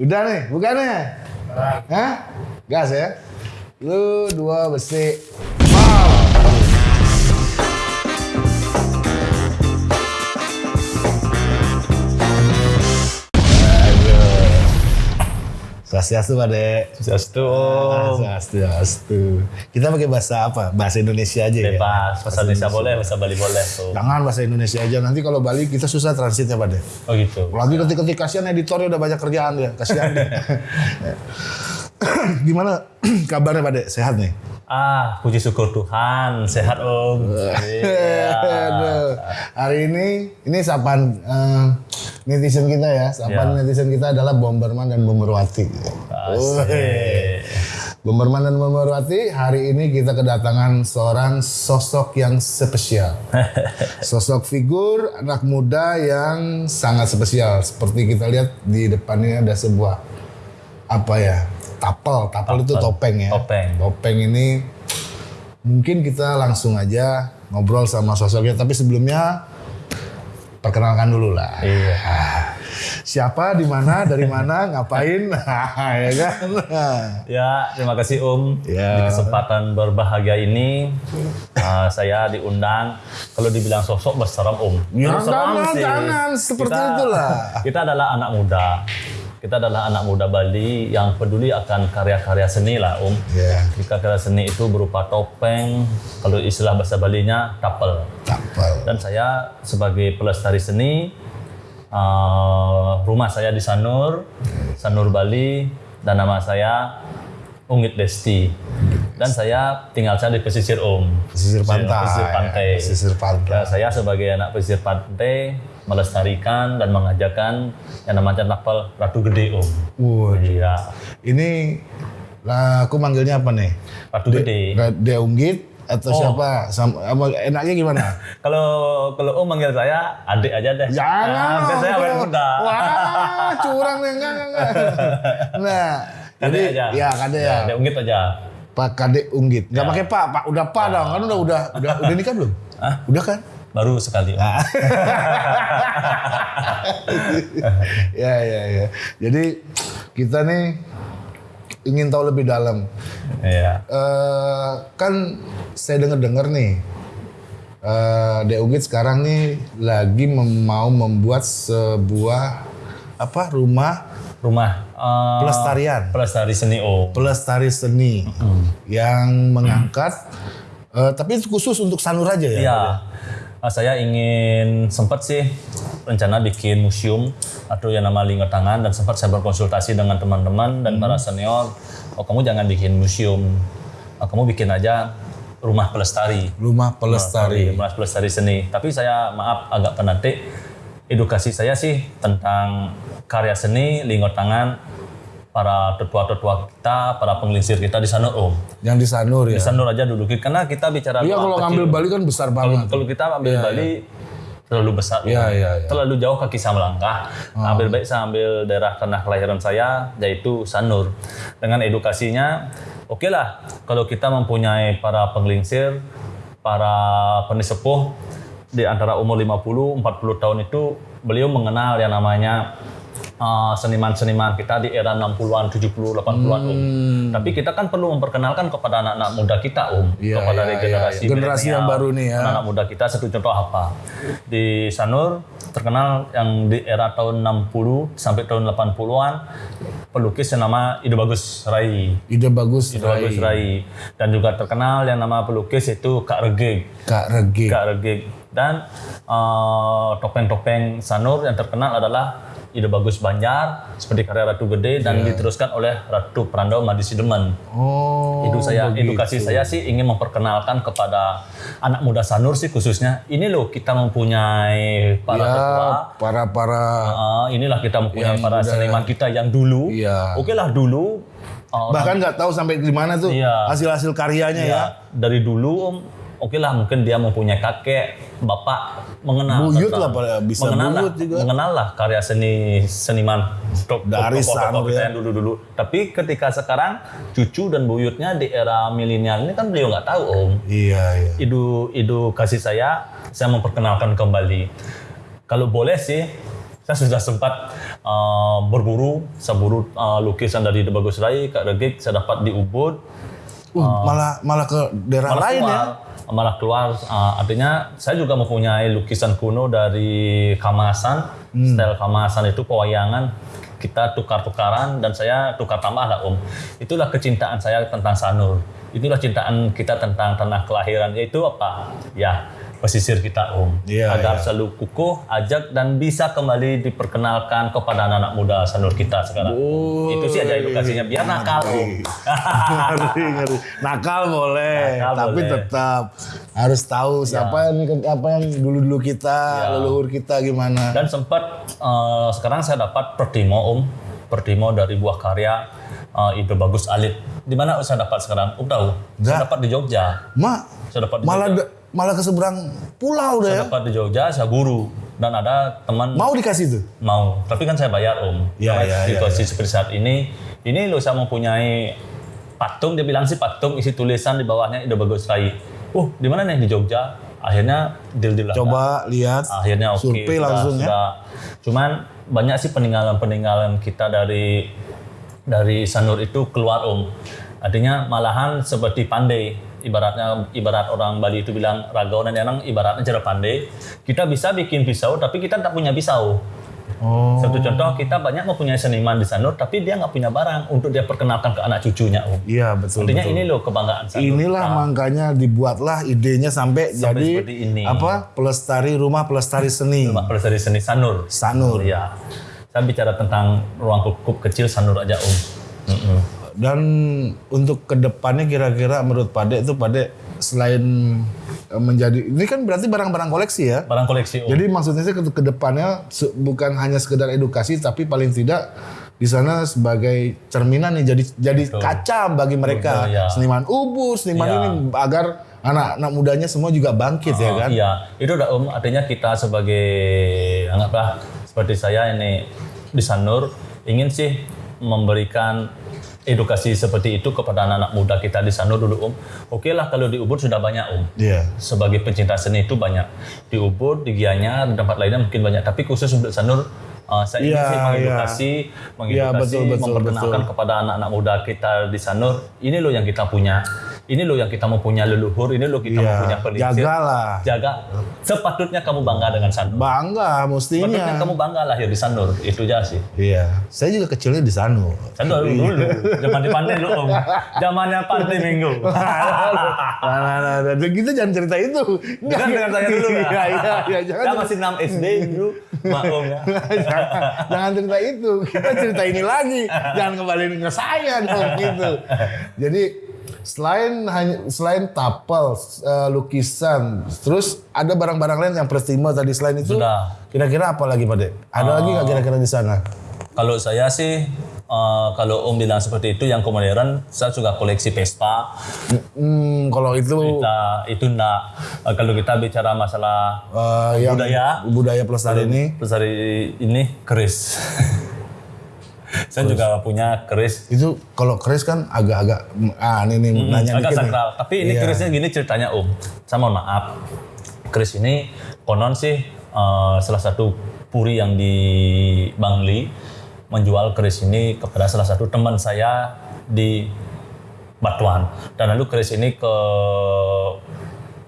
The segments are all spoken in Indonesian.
Udah nih, bukan nih? Hah? Gas ya? Lu dua besi. Swastiastu Pak Dek. Swastiastu. Ah, Swastiastu. Kita pakai bahasa apa? Bahasa Indonesia aja ya? Bebas, bahasa Indonesia boleh, bahasa Bali boleh tuh. Jangan bahasa Indonesia aja. Nanti kalau Bali kita susah transitnya Pak Dek. Oh gitu. Lagi ketik-ketik kasihan editornya udah banyak kerjaan dia, kasihan dia. Gimana kabarnya Pak Dek? Sehat nih? Ah, puji syukur Tuhan, sehat Om. Aduh. Hari ini, ini sapaan eh, netizen kita ya. Sapaan Ya. netizen kita adalah Bomberman dan Bomberwati. Bomberman dan Bomberwati, hari ini kita kedatangan seorang sosok yang spesial. Sosok figur anak muda yang sangat spesial. Seperti kita lihat di depan ini ada sebuah apa ya? Tapel, tapel itu topeng ya. Topeng. Topeng ini mungkin kita langsung aja ngobrol sama sosoknya. Tapi sebelumnya perkenalkan dulu lah. Iya. Siapa, di mana, dari mana, ngapain, ya kan? Ya, terima kasih Om. Ya. Di kesempatan berbahagia ini, ah, saya diundang. Kalau dibilang sosok berseram Om. Ya, jangan, jangan. Seperti itulah. Kita adalah anak muda. Kita adalah anak muda Bali yang peduli akan karya-karya seni lah Om. Ya, Jika karya seni itu berupa topeng, kalau istilah bahasa Balinya tapel. tapel. Dan saya sebagai pelestari seni, uh, rumah saya di Sanur, Sanur Bali, dan nama saya Ungit Desti. Dan saya tinggal saya di pesisir Om. Pesisir pantai. Pesisir pantai. Pesisir pantai. Ya, saya sebagai anak pesisir pantai melestarikan dan mengajarkan yang namanya tapel Ratu Gede Om. Waduh. Iya, Ini lah aku manggilnya apa nih? Ratu Gede. De Unggit atau Oh. siapa? Sama, enaknya gimana? Kalau kalau Om manggil saya adik aja deh. Jangan. Nah, saya awet muda. Wah, curang nih enggak enggak. Nah, Kade jadi aja. ya kade ya. Ada ungit aja. Pak Kade Unggit. Enggak Ya. pakai Pak, Pak udah Pak dong. Kan udah udah udah udah nikah belum? Hah? Udah kan? Baru sekali. Om. ya ya ya. Jadi kita nih ingin tahu lebih dalam. Iya. Eh, kan saya dengar-dengar nih, eh De Unggit sekarang nih lagi mem- mau membuat sebuah apa rumah Rumah eh, pelestarian, pelestari seni Om. pelestari seni yang mengangkat, eh, tapi itu khusus untuk Sanur aja ya. Iya. Nah, saya ingin sempat sih rencana bikin museum atau yang nama lingkar tangan dan sempat saya berkonsultasi dengan teman-teman dan para senior. Oh kamu jangan bikin museum, Oh, kamu bikin aja rumah pelestari. Rumah pelestari. Rumah pelestari seni. Tapi saya maaf agak penatik. Edukasi saya sih tentang karya seni, lingkar tangan, para tetua-tetua kita, para penglingsir kita di sana Om. Yang di Sanur ya. Di Sanur aja dulu karena kita bicara Iya kalau kecil. ngambil Bali kan besar Kalau, banget. kalau kita ambil Bali terlalu besar, Iya, iya, iya. terlalu jauh kaki saya melangkah. Nah, Ambil baik saya ambil daerah tanah kelahiran saya, yaitu Sanur. Dengan edukasinya, oke lah kalau kita mempunyai para penglingsir, para penisepuh di antara umur 50 40 tahun itu beliau mengenal yang namanya uh, seniman-seniman kita di era 60-an, 70, 80-an Om. Tapi kita kan perlu memperkenalkan kepada anak-anak muda kita Om, Iya, kepada iya, regenerasi iya. Generasi yang baru nih ya. Anak muda kita satu contoh apa? Di Sanur terkenal yang di era tahun 60 sampai tahun 80-an pelukis yang nama Ido Bagus Rai. Ide bagus, Ido Bagus Rai. Dan juga terkenal yang nama pelukis itu Kak Regeg. Kak Regi. Kak Regeg. Dan eh, topeng-topeng Sanur yang terkenal adalah Ide Bagus Banjar seperti karya Ratu Gede dan diteruskan oleh Ratu Prandau Madisidemen. Oh. itu saya begitu. edukasi saya sih ingin memperkenalkan kepada anak muda Sanur sih khususnya ini loh kita mempunyai para Ya, ketua para para Ah, inilah kita mempunyai para seniman kita yang dulu Iya. oke lah dulu ah, bahkan nggak tahu sampai di mana tuh Iya. hasil-hasil karyanya ya. ya, dari dulu Oke lah mungkin dia mempunyai kakek bapak mengenal Buyut lah, bisa mengenal lah, buyut juga. mengenal lah karya seni seniman top- Dari kita ya. yang dulu-dulu tapi ketika sekarang cucu dan buyutnya di era milenial ini kan beliau nggak tahu om Iya iya. idu idu kasih saya saya memperkenalkan kembali kalau boleh sih saya sudah sempat uh, berburu, saya buru uh, lukisan dari The Bagus Rai, Kak Regik, saya dapat di Ubud, Uh, malah malah ke daerah malah lain keluar, ya. malah keluar. Uh, artinya saya juga mempunyai lukisan kuno dari Kamasan, Hmm. style Kamasan itu pewayangan kita tukar-tukaran dan saya tukar tambah lah Om. Itulah kecintaan saya tentang Sanur. Itulah cintaan kita tentang tanah kelahiran yaitu apa? Ya pesisir kita Om. Iya, Agar iya. selalu kukuh, ajak dan bisa kembali diperkenalkan kepada anak-anak muda Sanur kita sekarang. Itu sih aja edukasinya biar nakal Om. ngeri ngeri nakal boleh Nakal tapi boleh. tetap harus tahu siapa yang apa yang dulu dulu kita Ya. leluhur kita gimana Dan sempat eh, sekarang saya dapat Pertimo Om, Pertimo dari buah karya eh, Ide Bagus Alit. Di mana saya dapat sekarang? Om tahu? Saya dapat di Jogja. mak Saya dapat di malah Jogja. malah ke seberang pulau deh Saya ya dapat di Jogja, saya buru dan ada teman mau dikasih tuh mau, tapi kan saya bayar Om. Iya, Karena iya, iya, situasi seperti saat ini, ini loh saya mempunyai patung, dia bilang sih patung isi tulisan di bawahnya Ide Bagus Rai. Uh, di mana nih di Jogja? Akhirnya deal deal coba lihat akhirnya oke survei sudah- langsung ya sudah. cuman banyak sih peninggalan-peninggalan kita dari dari Sanur itu keluar om. Artinya malahan seperti pandai ibaratnya ibarat orang Bali itu bilang ragaunan yang ibaratnya cara pandai. Kita bisa bikin pisau tapi kita tak punya pisau. Oh. Satu contoh kita banyak mempunyai seniman di Sanur tapi dia nggak punya barang untuk dia perkenalkan ke anak cucunya om. Iya betul artinya betul. ini loh kebanggaan Sanur. Inilah makanya dibuatlah idenya sampai, Sampai jadi seperti ini. apa? Pelestari rumah pelestari seni. Mbak Pelestari Seni Sanur. Sanur. Iya. Saya bicara tentang ruang kukup kecil Sanur aja Om. Dan untuk ke depannya kira-kira menurut Pade itu Pade selain eh, menjadi ini kan berarti barang-barang koleksi ya. Barang koleksi Om. Jadi maksudnya sih ke ke depannya se- bukan hanya sekedar edukasi tapi paling tidak di sana sebagai cerminan nih jadi jadi kaca bagi mereka Betul, ya. seniman ubur seniman Ya. ini agar anak-anak mudanya semua juga bangkit ya Oh, kan. Iya, itu udah Om. Artinya kita sebagai anggaplah seperti saya ini di Sanur ingin sih memberikan edukasi seperti itu kepada anak-anak muda kita di Sanur dulu Om. Oke lah kalau di Ubud sudah banyak Om. Iya. sebagai pencinta seni itu banyak di Ubud, di Gianyar, di tempat lainnya mungkin banyak. Tapi khusus untuk Sanur, uh, saya ingin Iya, sih mengedukasi, Iya, mengedukasi, betul, betul, memperkenalkan betul. kepada anak-anak muda kita di Sanur. Ini loh yang kita punya. Ini loh yang kita mempunyai leluhur. Ini loh kita Iya. mempunyai pelinsir. Jagalah. Jaga. Sepatutnya kamu bangga dengan Sanur. Bangga Sepatutnya mestinya. kamu bangga lahir di Sanur. Itu aja sih. Iya. Saya juga kecilnya di Sanur. Sanur dulu, dulu. Zaman di pantai dulu, Om. Zamannya pantai minggu. Nah, nah, nah, nah, kita jangan cerita itu. Jangan dengan saya dulu lah. Iya, iya, iya, jangan. Saya masih 6 SD dulu, maklum ya. jangan, jangan cerita itu. Kita cerita ini lagi. Jangan kembali ke saya dong gitu. Jadi selain hanya selain tapel, eh, lukisan, terus ada barang-barang lain yang prestimo tadi selain itu. Sudah. Kira-kira apa lagi, Pak Dek? Ada lagi nggak kira-kira di sana? Kalau saya sih, eh, kalau Om bilang seperti itu, yang modern, saya juga koleksi Vespa. Hmm, kalau itu Kita, itu enggak. Eh, kalau kita bicara masalah eh, yang budaya, budaya pelestari ini dari ini keris. saya juga punya keris. itu kalau keris kan agak-agak ah ini nih nanya agak dikit nih. sakral. Tapi ini Iya. kerisnya gini ceritanya Om. Saya mohon maaf. Keris ini konon sih eh, salah satu puri yang di Bangli menjual keris ini kepada salah satu teman saya di Batuan. Dan lalu keris ini ke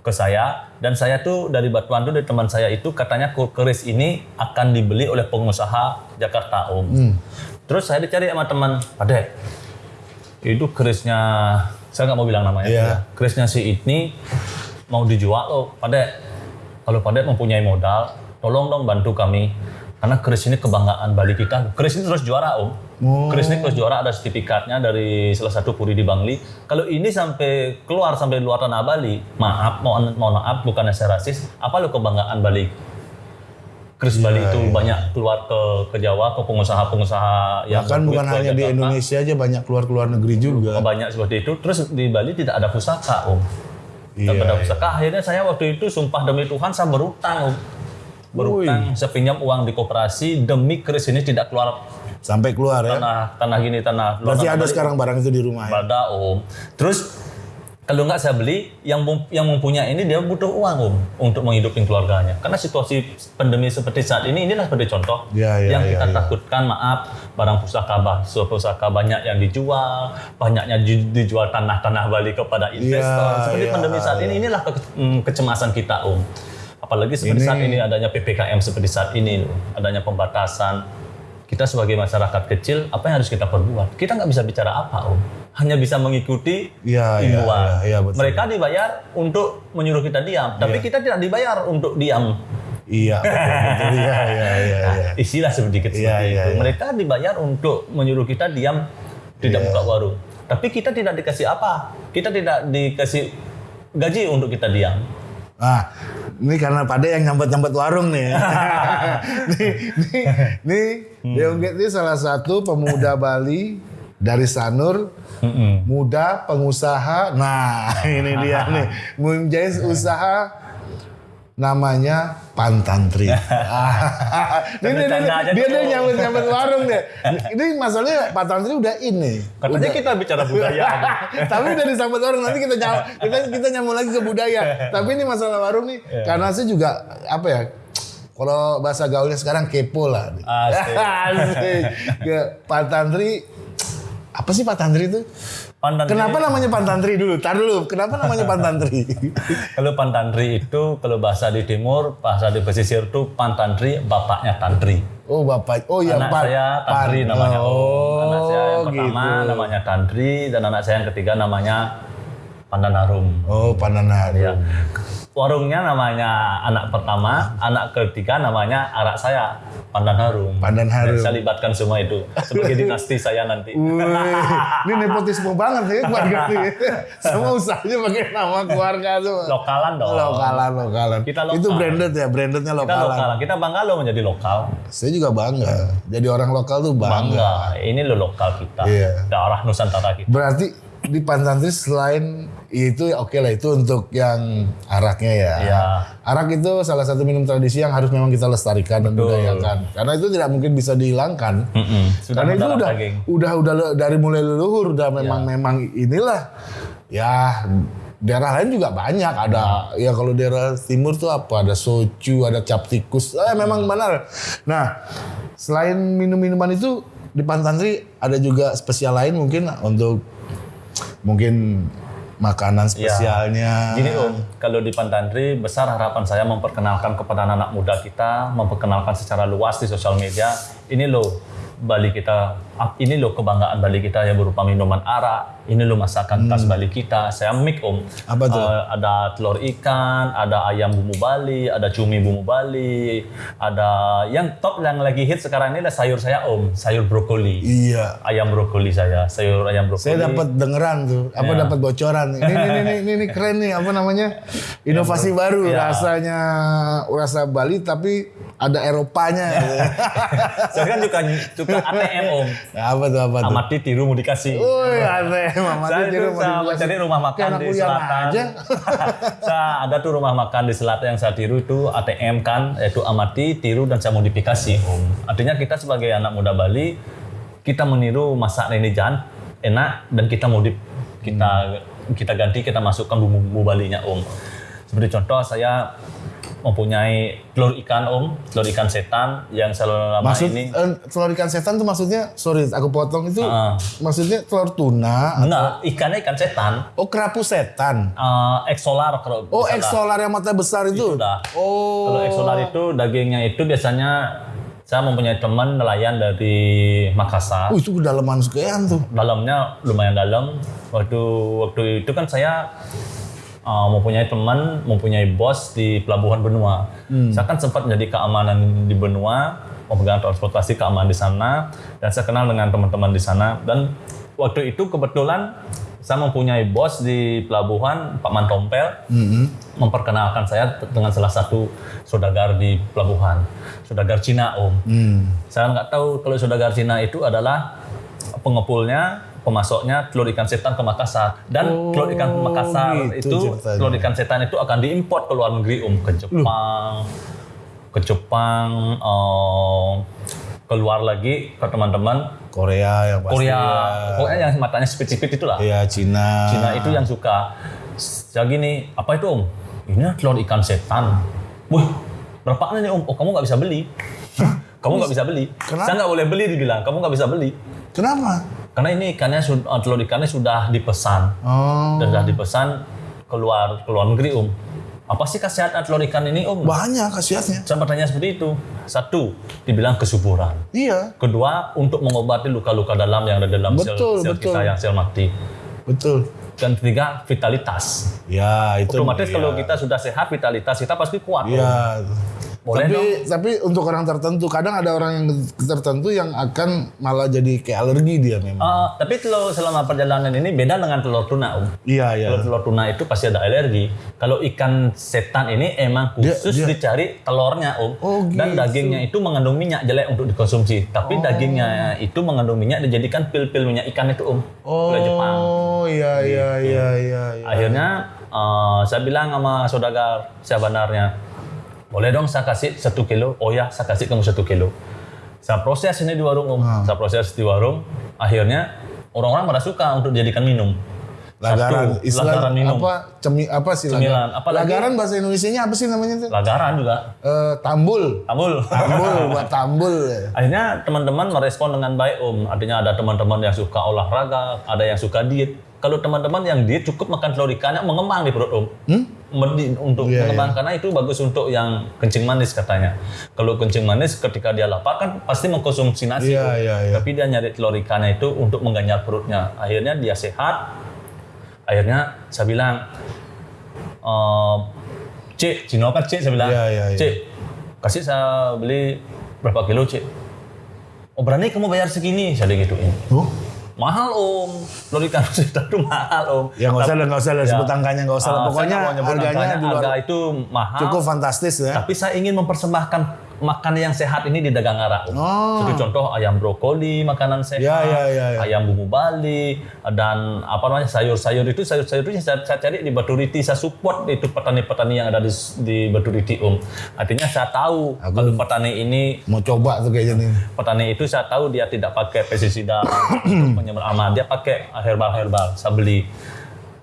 ke saya dan saya tuh dari Batuan tuh dari teman saya itu katanya keris ini akan dibeli oleh pengusaha Jakarta Om. Terus saya dicari sama teman, Pade, itu kerisnya saya nggak mau bilang namanya. Ya. kerisnya si ini mau dijual loh pada kalau pada mempunyai modal tolong dong bantu kami. Karena keris ini kebanggaan Bali kita. Keris ini terus juara om. Oh. keris ini terus juara ada sertifikatnya dari salah satu puri di Bangli. Kalau ini sampai keluar sampai luar tanah Bali maaf mohon mohon maaf bukannya saya rasis. Apa lo kebanggaan Bali keris Bali Iya, itu banyak keluar ke ke Jawa ke pengusaha-pengusaha yang Bahkan bukan hanya di Jakarta. Indonesia aja banyak keluar keluar negeri juga. banyak seperti itu. Terus di Bali tidak ada pusaka, Om. Tidak Iya, ada pusaka. Akhirnya saya waktu itu sumpah demi Tuhan saya berutang, Om. Berutang, saya pinjam uang di koperasi demi keris ini tidak keluar Sampai keluar ya. tanah tanah gini tanah. Berarti tanah ada Bali. sekarang barang itu di rumah ya. Ada, Om. Terus Kalau nggak saya beli, yang yang mempunyai ini dia butuh uang om untuk menghidupi keluarganya. Karena situasi pandemi seperti saat ini, inilah seperti contoh Ya, ya, yang ya, kita ya. takutkan. Maaf, barang pusaka bah, pusaka banyak yang dijual, banyaknya ju- dijual tanah-tanah Bali kepada investor. Ya, seperti ya, pandemi saat ini, inilah ke- mm, kecemasan kita om. Apalagi seperti Ini- saat ini adanya ppkm seperti saat ini, adanya pembatasan. Kita sebagai masyarakat kecil, apa yang harus kita perbuat? Kita nggak bisa bicara apa om, hanya bisa mengikuti Iya, iya, himbauan. iya, iya, betul. Mereka dibayar untuk menyuruh kita diam, tapi kita tidak dibayar untuk diam. Iya, betul. Iya, iya, iya, iya. Istilah sedikit Iya, seperti iya, itu. iya. Mereka dibayar untuk menyuruh kita diam, tidak Iya. buka warung. Tapi kita tidak dikasih apa? Kita tidak dikasih gaji untuk kita diam. Nah, ini karena pada yang nyambet-nyambet warung nih. nih, nih, nih, Hmm. Deongget ini salah satu pemuda Bali dari Sanur, muda pengusaha. Nah, ini dia nih, mempunyai usaha namanya Pantantri. Ini, ini, dia dia nyambut nyambut warung deh. Ini masalahnya Pantantri udah ini. Katanya kita bicara budaya. Tapi udah disambut warung nanti kita nyam, kita kita nyambung lagi ke budaya. Tapi ini masalah warung nih karena saya juga apa ya? Kalau bahasa gaulnya sekarang kepo lah. Asik. Asik. Pak Tantri apa sih Pak Tantri itu? Pandan Kenapa namanya Pak Tantri dulu? Tar dulu. Kenapa namanya Pak Tantri? Kalau pantantri itu kalau bahasa di timur, bahasa di pesisir itu pantantri, bapaknya tantri. Oh bapak. Oh iya anak Pak. saya tantri namanya. Om. Oh, anak saya yang pertama gitu. namanya tantri dan anak saya yang ketiga namanya Pandanarum. Oh Pandanari. Ya. Warungnya namanya anak pertama, anak ketiga namanya anak saya Pandan Harum. Pandan Harum. Dan saya libatkan semua itu sebagai dinasti saya nanti. Wih, ini nepotisme banget ya keluarga ini. Semua usahanya pakai nama keluarga semua. Lokalan dong. Lokalan, lokalan. Kita lokal. Itu branded ya, brandednya Kita lokalan. lokalan. Kita bangga loh menjadi lokal. Saya juga bangga. Jadi orang lokal tuh bangga. Bangga. Ini lo lokal kita. Iya. Daerah Nusantara kita. Berarti di Pantantri selain itu ya oke lah itu untuk yang araknya ya. Iya. Arak itu salah satu minum tradisi yang harus memang kita lestarikan dan budayakan. Karena itu tidak mungkin bisa dihilangkan. Mm-mm. Sudah Karena itu udah, daging. udah udah dari mulai leluhur udah memang Iya. memang inilah ya daerah lain juga banyak ada Iya. ya kalau daerah timur tuh apa ada soju ada cap tikus eh, memang benar nah selain minum minuman itu di Pantantri ada juga spesial lain mungkin untuk mungkin makanan spesialnya. Gini Om, kalau di Pantantri besar harapan saya memperkenalkan kepada anak muda kita, memperkenalkan secara luas di sosial media. Ini loh Bali kita, ini loh kebanggaan Bali kita yang berupa minuman arak, ini loh masakan khas Bali kita. Saya mik Om. Hmm. Apa tuh? Eh, ada telur ikan, ada ayam bumbu Bali, ada cumi bumbu Bali, ada yang top yang lagi hit sekarang ini adalah sayur saya Om, sayur brokoli. iya Ayam brokoli saya, sayur ayam brokoli. saya dapat dengeran tuh apa Iya. dapat bocoran ini ini, ini ini ini keren nih apa namanya inovasi baru Iya. rasanya rasa Bali tapi ada Eropanya Saya kan juga suka ATM Om. Apa tuh apa tuh Amati tiru mau dikasih. Woi, saya tuh itu mau dikasih. cari rumah makan di selatan. aja. saya ada tuh rumah makan di selatan yang saya tiru itu ATM kan, yaitu amati, tiru dan saya modifikasi om. Artinya kita sebagai anak muda Bali, kita meniru masak Neni Jan enak dan kita modif, kita kita ganti, kita masukkan bumbu-bumbu Balinya om. Seperti contoh saya mempunyai telur ikan om, telur ikan setan yang selama Maksud ini eh, telur ikan setan tuh maksudnya sorry aku potong itu Ah. maksudnya telur tuna enggak ikannya ikan setan, oh kerapu setan eh eksolar kalau oh eksolar yang mata besar itu, Sudah. oh Kalau eksolar itu dagingnya itu biasanya saya mempunyai teman nelayan dari Makassar. Uh, itu kedalaman sekian tuh Dalamnya lumayan dalam. Waktu waktu itu kan saya uh, mempunyai teman, mempunyai bos di Pelabuhan Benua. Saya kan sempat menjadi keamanan di Benua, memegang transportasi keamanan di sana, dan saya kenal dengan teman-teman di sana. Dan waktu itu kebetulan saya mempunyai bos di pelabuhan, Pak Mantompel, memperkenalkan saya dengan salah satu saudagar di pelabuhan, saudagar Cina Om. Saya nggak tahu kalau saudagar Cina itu adalah pengepulnya, pemasoknya telur ikan setan ke Makassar dan telur ikan Makassar gitu itu ceritanya. telur ikan setan itu akan diimpor ke luar negeri Om ke Jepang, ke Jepang, eh, keluar lagi ke teman-teman Korea yang pasti. Korea, ya. pokoknya yang matanya sipit-sipit itulah. Iya, Cina. Cina itu yang suka. Saya gini, apa itu om? Ini telur ikan setan. Wih, berapa nih om? Oh kamu nggak bisa beli. kamu nggak bisa beli. Kenapa? Saya nggak boleh beli dibilang. Kamu nggak bisa beli. Kenapa? Karena ini ikannya sud- eh, telur ikannya sudah dipesan, Oh, dan sudah dipesan keluar keluar negeri om. Apa sih khasiat telur ikan ini om? banyak khasiatnya. Saya bertanya seperti itu. Satu, dibilang kesuburan. Iya, Kedua, untuk mengobati luka-luka dalam yang ada dalam sel, Betul, sel betul. kita yang sel mati. betul. Dan ketiga, vitalitas. Ya, itu. Otomatis iya. kalau kita sudah sehat, vitalitas kita pasti kuat. Iya. Boleh tapi dong. tapi untuk orang tertentu kadang ada orang yang tertentu yang akan malah jadi kayak alergi dia memang. Eh, tapi kalau selama perjalanan ini beda dengan telur tuna, Om. Iya iya. Kalau telur tuna itu pasti ada alergi. Kalau ikan setan ini emang Dia- khusus dia- dicari telurnya, Om. Oh, Dan gitu. dagingnya itu mengandung minyak jelek untuk dikonsumsi. Tapi dagingnya itu mengandung minyak dijadikan pil-pil minyak ikan itu, Om. Dari Jepang. Oh iya iya iya iya. iya. Akhirnya eh, saya bilang sama saudagar saya benarnya, boleh dong saya kasih satu kilo. Oh ya, saya kasih kamu satu kilo. Saya proses ini di warung om. Ah. Saya proses di warung. Akhirnya orang-orang pada suka untuk dijadikan minum. Lagaran, Satu, istilah lagaran minum. apa cemi apa sih Cemilan. lagaran? Apalagi- Lagaran bahasa Indonesianya apa sih namanya tuh? Lagaran juga. Eh, tambul. Tambul. Tambul buat tambul. Akhirnya teman-teman merespon dengan baik om. Artinya ada teman-teman yang suka olahraga, ada yang suka diet. Kalau teman-teman yang diet cukup makan telur ikannya mengembang di perut om. Merdi- untuk Hmm? Iya, mengembang karena itu bagus untuk yang kencing manis katanya. Kalau kencing manis ketika dia lapar kan pasti mengkonsumsi nasi. Om. iya, iya. Tapi dia nyari telur ikannya itu untuk mengganjal perutnya. Akhirnya dia sehat. Akhirnya saya bilang, ehm, Cik, Cino kan Cik, saya bilang, Iya, iya, iya. Cik, kasih saya beli berapa kilo, Cik? Oh berani kamu bayar segini? Saya digituin. Oh, Mahal om, telur ikan setan itu mahal om. ya nggak usah lah, nggak usah lah Ya. sebut angkanya nggak usah lah. Ah, Pokoknya harganya di luar harga itu mahal. cukup fantastis ya. Tapi saya ingin mempersembahkan makanan yang sehat ini di dagang arah. Oh. Seperti contoh ayam brokoli, makanan sehat, Ya, ya, ya, ya. ayam bumbu Bali, dan apa namanya sayur-sayur itu sayur-sayur itu saya, saya cari di Baturiti, saya support itu petani-petani yang ada di, di Baturiti om. Artinya saya tahu Aku- kalau petani ini Mau coba tuh kayaknya nih. petani itu saya tahu dia tidak pakai pestisida aman, dia pakai herbal-herbal. Saya beli.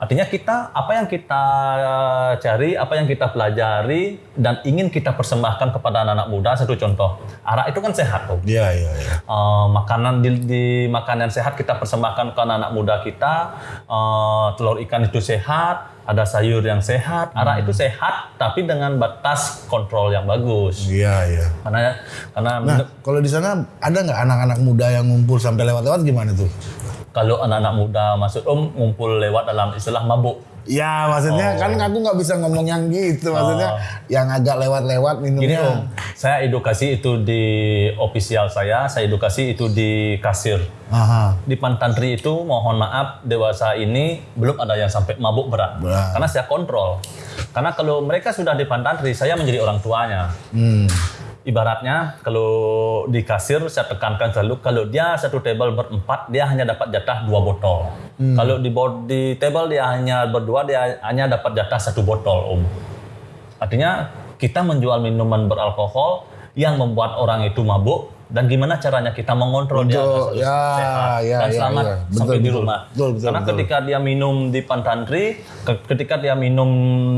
Artinya kita apa yang kita eh, cari, apa yang kita pelajari dan ingin kita persembahkan kepada anak-anak muda. Satu contoh, arak itu kan sehat, Om. Iya iya iya. Eh, makanan di, di makanan sehat kita persembahkan ke anak-anak muda kita. Eh, telur ikan itu sehat, ada sayur yang sehat, arak itu sehat, tapi dengan batas kontrol yang bagus. Iya iya. Karena karena Nah, kalau di sana ada nggak anak-anak muda yang ngumpul sampai lewat-lewat gimana tuh? Kalau anak-anak muda maksud om ngumpul lewat dalam istilah mabuk. Ya maksudnya kan aku nggak bisa ngomong yang gitu. Maksudnya yang agak lewat-lewat Gini minumnya. om, saya edukasi itu di ofisial saya, saya edukasi itu di kasir. Aha. Di Pantantri itu mohon maaf dewasa ini belum ada yang sampai mabuk berat. Berat. Karena saya kontrol. Karena kalau mereka sudah di Pantantri, saya menjadi orang tuanya. Hmm. Ibaratnya kalau di kasir saya tekankan selalu kalau dia satu table berempat dia hanya dapat jatah dua botol. Kalau di di table dia hanya berdua dia hanya dapat jatah satu botol om. Artinya kita menjual minuman beralkohol yang membuat orang itu mabuk dan gimana caranya kita mengontrol dia Untuk- agar ya, sehat ya, dan ya, selamat ya. Betul, sampai di betul. rumah. Betul, betul, karena betul. ketika dia minum di Pantantri, ke- ketika dia minum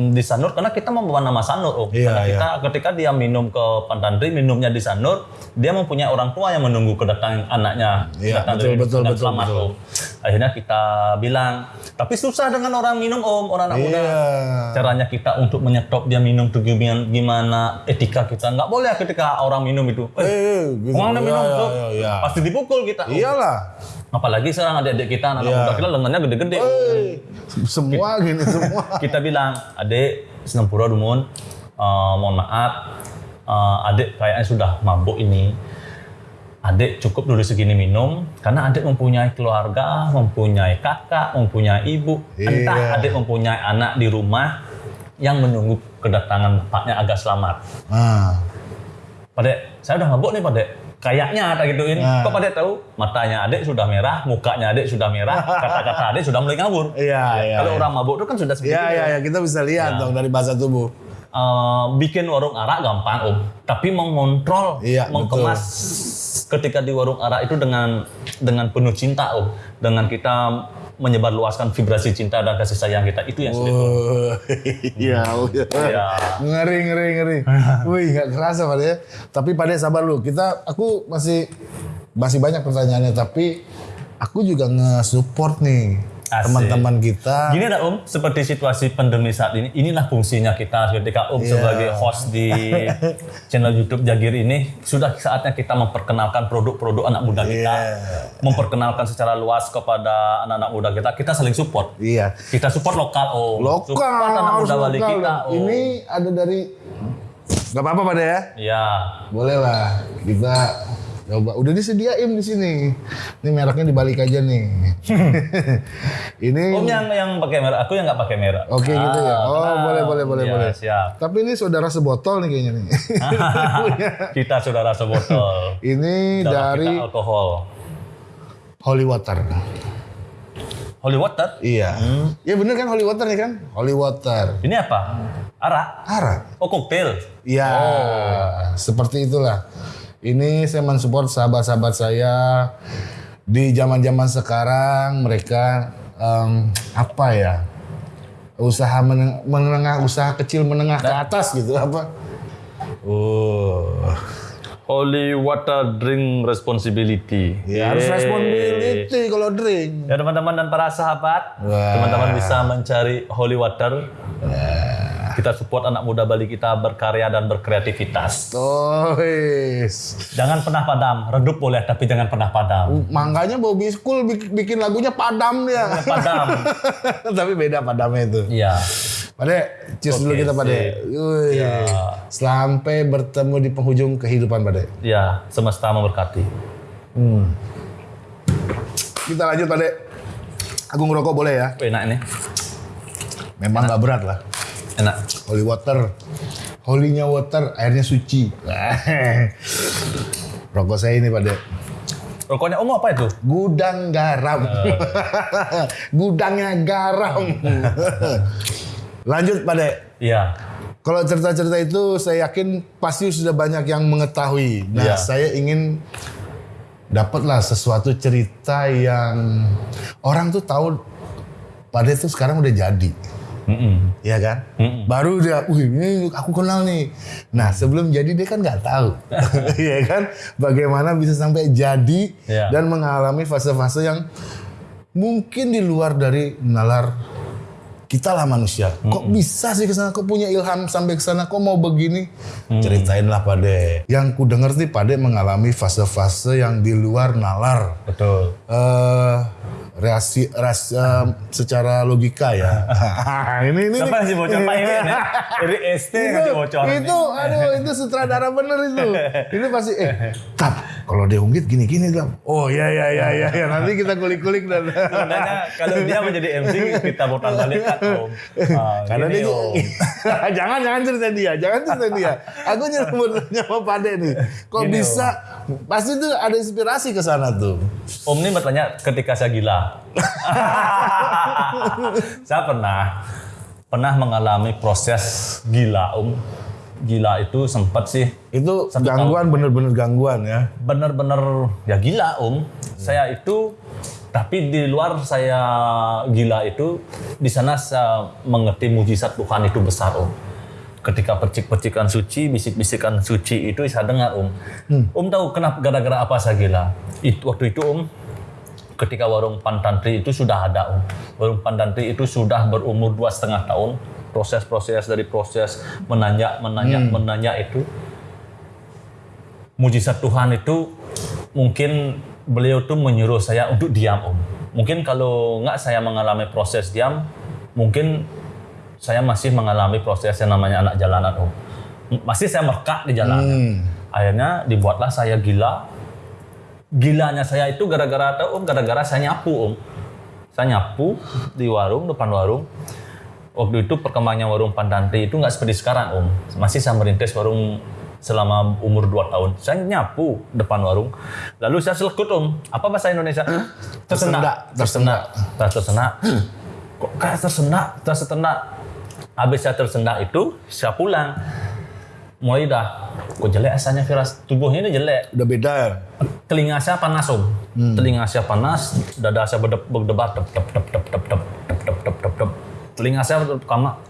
di Sanur, karena kita membawa nama Sanur, om. Iya, karena iya. kita ketika dia minum ke Pantantri, minumnya di Sanur, dia mempunyai orang tua yang menunggu kedatangan anaknya. Iya, datang betul, dari- betul, dengan betul, selamat, betul. Om. Akhirnya kita bilang, tapi susah dengan orang minum om, orang anak muda. Iya. Caranya kita untuk menyetop dia minum tuh gimana, gimana etika kita. Nggak boleh ketika orang minum itu. Eh, Eh, Orang Iya, minum iya, iya, iya. pasti dipukul kita. Iyalah. Apalagi sekarang adik-adik kita, anak Iya. muda kita lengannya gede-gede. Semua gini semua. kita bilang, adik Senempura Dumun, eh, mohon maaf, eh, adik kayaknya sudah mabuk ini. Adik cukup dulu segini minum, karena adik mempunyai keluarga, mempunyai kakak, mempunyai ibu, Iya. entah adik mempunyai anak di rumah yang menunggu kedatangan bapaknya agar selamat. Ah. Padek, saya udah mabuk nih Padek. Kayaknya tak gituin. Nah. Kok Padek tahu? Matanya adik sudah merah, mukanya adik sudah merah, kata-kata adik sudah mulai ngawur. Iya, iya. Kalau iya. orang mabuk itu kan sudah seperti Iya, iya, iya, kita bisa lihat dong dari bahasa tubuh. Eh, bikin warung arak gampang om, tapi mengontrol, Iya, mengemas ketika di warung arak itu dengan dengan penuh cinta om dengan kita menyebarluaskan vibrasi cinta dan kasih sayang kita itu yang sulit. Oh, iya, oh, iya. ya Ngeri, ngeri, ngeri. Wih, nggak kerasa Pak ya. Tapi Pak De, sabar lu. Kita, aku masih masih banyak pertanyaannya, tapi aku juga nge-support nih. Teman-teman kita. Gini dah Om, seperti situasi pandemi saat ini, inilah fungsinya kita ketika Om Iya. sebagai host di channel YouTube Jagir ini, sudah saatnya kita memperkenalkan produk-produk anak muda kita, Iya. memperkenalkan secara luas kepada anak-anak muda kita, kita saling support. Iya. Kita support lokal Om, Lokal, support anak muda lokal. kita Om. Ini ada dari Gak apa-apa Pak De ya. Ya, Boleh lah. Kita coba. Udah disediain di sini. Ini mereknya dibalik aja nih. ini Om yang yang pakai merah, aku yang nggak pakai merah. Oke gitu ya. Oh, kenal. boleh boleh boleh Ya, boleh. Siap. Tapi ini saudara sebotol nih kayaknya nih. kita saudara sebotol. ini Dalam dari alkohol. Holy Water. Holy water. Iya. Iya bener kan Holy Water nih kan? Holy Water. Ini apa? Arak. Arak. Oh koktail. Iya. Seperti itulah. Ini saya mensupport sahabat-sahabat saya di zaman-zaman sekarang mereka em, apa ya? Usaha meneng- menengah, usaha kecil menengah ke atas gitu apa? Oh. Holy water drink responsibility. Ya harus Yeay. responsibility kalau drink. Ya teman-teman dan para sahabat, Wah. teman-teman bisa mencari holy water. Kita support anak muda Bali kita berkarya dan berkreativitas. Oh, wis. Jangan pernah padam, redup boleh tapi jangan pernah padam. Makanya Bobby School bik- bikin lagunya padam dia. Padam. Tapi beda padamnya itu. Iya. Pade, cheers dulu Oke, kita Pade. Wih. Ya. Sampai bertemu di penghujung kehidupan Pade. Ya, semesta memberkati. Kita lanjut Pade. Aku ngerokok boleh ya? Enak ini. Memang nggak berat lah. Enak. Holy water. Holy-nya water, airnya suci. Rokok saya ini Pade. Rokoknya Om apa itu? Gudang garam. Gudangnya garam. Lanjut Pade. Iya. Kalau cerita-cerita itu saya yakin pasti sudah banyak yang mengetahui. Nah, Iya. saya ingin dapatlah sesuatu cerita yang orang tuh tahu pada itu sekarang udah jadi. Mm-mm. Iya kan? Baru dia, wih ini aku kenal nih. Nah sebelum jadi dia kan nggak tahu, Iya kan? Bagaimana bisa sampai jadi Iya. dan mengalami fase-fase yang mungkin di luar dari nalar kita lah manusia. Kok bisa sih ke sana? Kok punya ilham sampai ke sana? Kok mau begini? Ceritainlah Pade. Yang ku denger sih Pade mengalami fase-fase yang di luar nalar Betul. eh reaksi ras, eh, secara logika ya. ini ini Siapa sih bocor Pak Iwan ya? Dari SD itu, bocor. itu aduh itu sutradara bener itu. Ini pasti eh tap kalau dia unggit gini gini dong. Oh ya ya ya ya ya nanti kita kulik-kulik dan Sebenarnya kalau dia menjadi MC kita putar balik kan Om. Ah, karena dia Om. jangan jangan cerita dia, jangan cerita dia. Aku nyebut nyawa Pade nih. Kok Gini, bisa? Pasti tuh ada inspirasi ke sana tuh. Om ini bertanya ketika saya gila. saya pernah pernah mengalami proses gila Om. Gila itu sempat sih Itu gangguan bener-bener gangguan ya. bener-bener ya gila Om. Saya itu tapi di luar saya gila itu di sana saya mengerti mujizat Tuhan itu besar Om. Ketika percik-percikan suci, bisik-bisikan suci itu saya dengar Om. Om tahu kenapa gara-gara apa saya gila? Itu waktu itu Om ketika warung Pantantri itu sudah ada Om. Warung Pantantri itu sudah berumur dua setengah tahun. Proses-proses dari proses menanjak, menanjak, menanjak itu mujizat Tuhan itu mungkin beliau tuh menyuruh saya untuk diam om. Mungkin kalau nggak saya mengalami proses diam, mungkin saya masih mengalami proses yang namanya anak jalanan om. Masih saya merkak di jalanan. Akhirnya dibuatlah saya gila. Gilanya saya itu gara-gara tahu om, gara-gara saya nyapu om. Saya nyapu di warung depan warung. Waktu itu perkembangannya warung Pandanti itu nggak seperti sekarang om. Masih saya merintis warung selama umur 2 tahun. Saya nyapu depan warung. Lalu saya selekut om. Apa bahasa Indonesia? Tersendak. Tersenak. Tersenak. tersenak. Kok kayak tersenak? Tersenak. Habis saya tersendak itu, saya pulang. Mulai dah kok jelek asalnya Firas tubuhnya ini jelek Udah beda ya? telinga saya panas om telinga saya panas dada saya berdebar dep dep dep dep dep dep dep dep dep dep dep telinga saya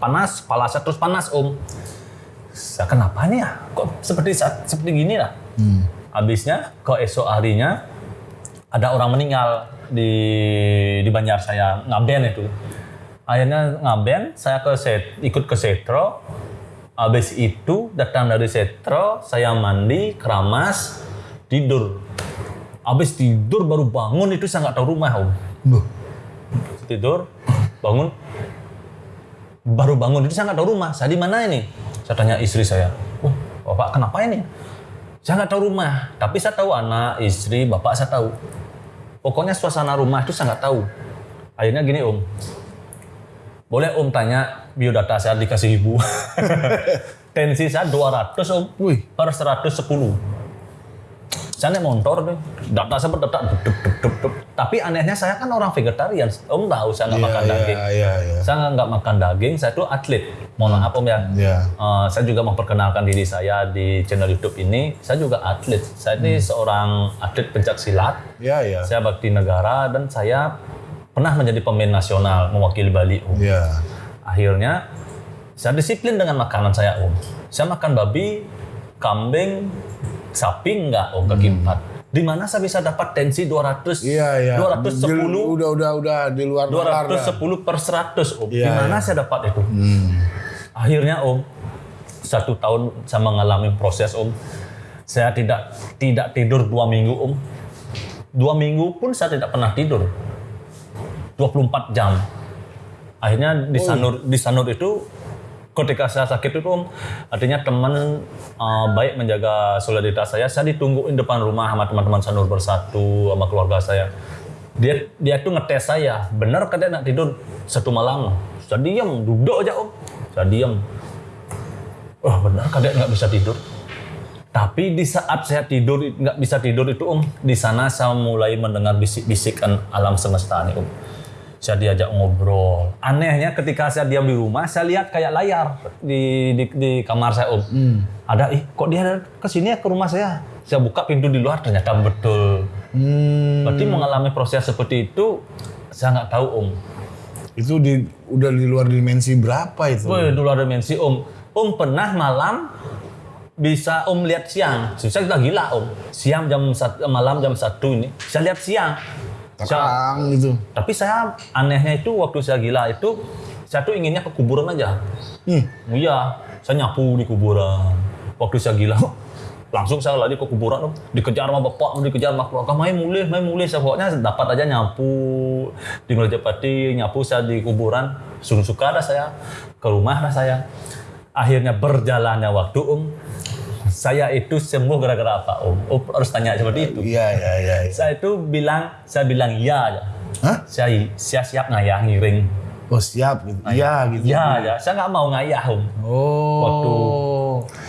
panas kepala saya terus panas om saya kenapa nih ya kok seperti saat seperti gini lah habisnya kok esok harinya ada orang meninggal di di Banjar saya ngaben itu akhirnya ngaben saya ke set, ikut ke setro habis itu datang dari setro saya mandi keramas tidur. Habis tidur baru bangun itu saya nggak tahu rumah om. Tidur bangun. Baru bangun itu saya nggak tahu rumah. Saya di mana ini? Saya tanya istri saya. Wah bapak kenapa ini? Saya nggak tahu rumah. Tapi saya tahu anak istri bapak saya tahu. Pokoknya suasana rumah itu saya nggak tahu. Akhirnya gini om. Boleh om tanya biodata saya dikasih ibu tensi saya 200 om Wih. per 110 saya naik motor nih, data saya berdetak, dup, dup, dup, dup, dup. Tapi anehnya saya kan orang vegetarian, om tahu saya nggak Iya, makan iya, daging. iya, iya. Saya nggak- makan daging, saya tuh atlet. Mohon maaf om ya. Iya. Eh, saya juga memperkenalkan diri saya di channel YouTube ini. Saya juga atlet. Saya ini seorang atlet pencak silat. Iya, iya. Saya bakti negara dan saya pernah menjadi pemain nasional mewakili Bali. Om. Iya. Akhirnya saya disiplin dengan makanan saya om. Saya makan babi, kambing, sapi enggak om kaki empat. Di mana saya bisa dapat tensi 200, Iya, iya. 210, Udah, udah, udah di luar nalar dah. 210 per 100 om. Iya, Di mana iya. saya dapat itu? Akhirnya om, satu tahun saya mengalami proses om. Saya tidak tidak tidur dua minggu om. Dua minggu pun saya tidak pernah tidur. 24 jam. Akhirnya di Sanur di Sanur itu ketika saya sakit itu om, artinya teman uh, baik menjaga solidaritas saya. Saya ditungguin depan rumah sama teman-teman Sanur bersatu sama keluarga saya. Dia dia tuh ngetes saya, benar kan dia nak tidur satu malam. Saya diam, duduk aja om. Saya diam. Oh benar kan dia nggak bisa tidur. Tapi di saat saya tidur nggak bisa tidur itu om, di sana saya mulai mendengar bisik-bisikan alam semesta nih om. Saya diajak ngobrol. Anehnya ketika saya diam di rumah, saya lihat kayak layar di di, di kamar saya om. Ada, ih kok dia ke sini ya ke rumah saya? Saya buka pintu di luar ternyata betul. Hmm, Berarti mengalami proses seperti itu, saya nggak tahu om. itu di udah di luar dimensi berapa itu? Woi, di luar dimensi om. Om pernah malam bisa om lihat siang. Saya udah gila om. Siang jam satu, malam jam satu ini. Saya lihat siang. Saya- Terang itu. tapi saya anehnya itu waktu saya gila itu saya tuh inginnya ke kuburan aja. Hmm. Iya, saya nyapu di kuburan. Waktu saya gila, langsung saya lari ke kuburan, Om. dikejar sama bapak, dikejar sama keluarga, main mulai, main mulai. Saya pokoknya dapat aja nyapu di Ngerjapati, nyapu saya di kuburan. Suka dah saya, ke rumah dah saya. Akhirnya berjalannya waktu, Om. Saya itu sembuh gara-gara apa, Om? Om harus tanya seperti itu. Iya, iya, iya. iya. Saya itu bilang, saya bilang iya aja. Hah? Saya, saya siap ngayah ngiring. Oh siap gitu. Iya gitu. Iya aja, saya nggak mau ngayah, Om. Oh. Waktu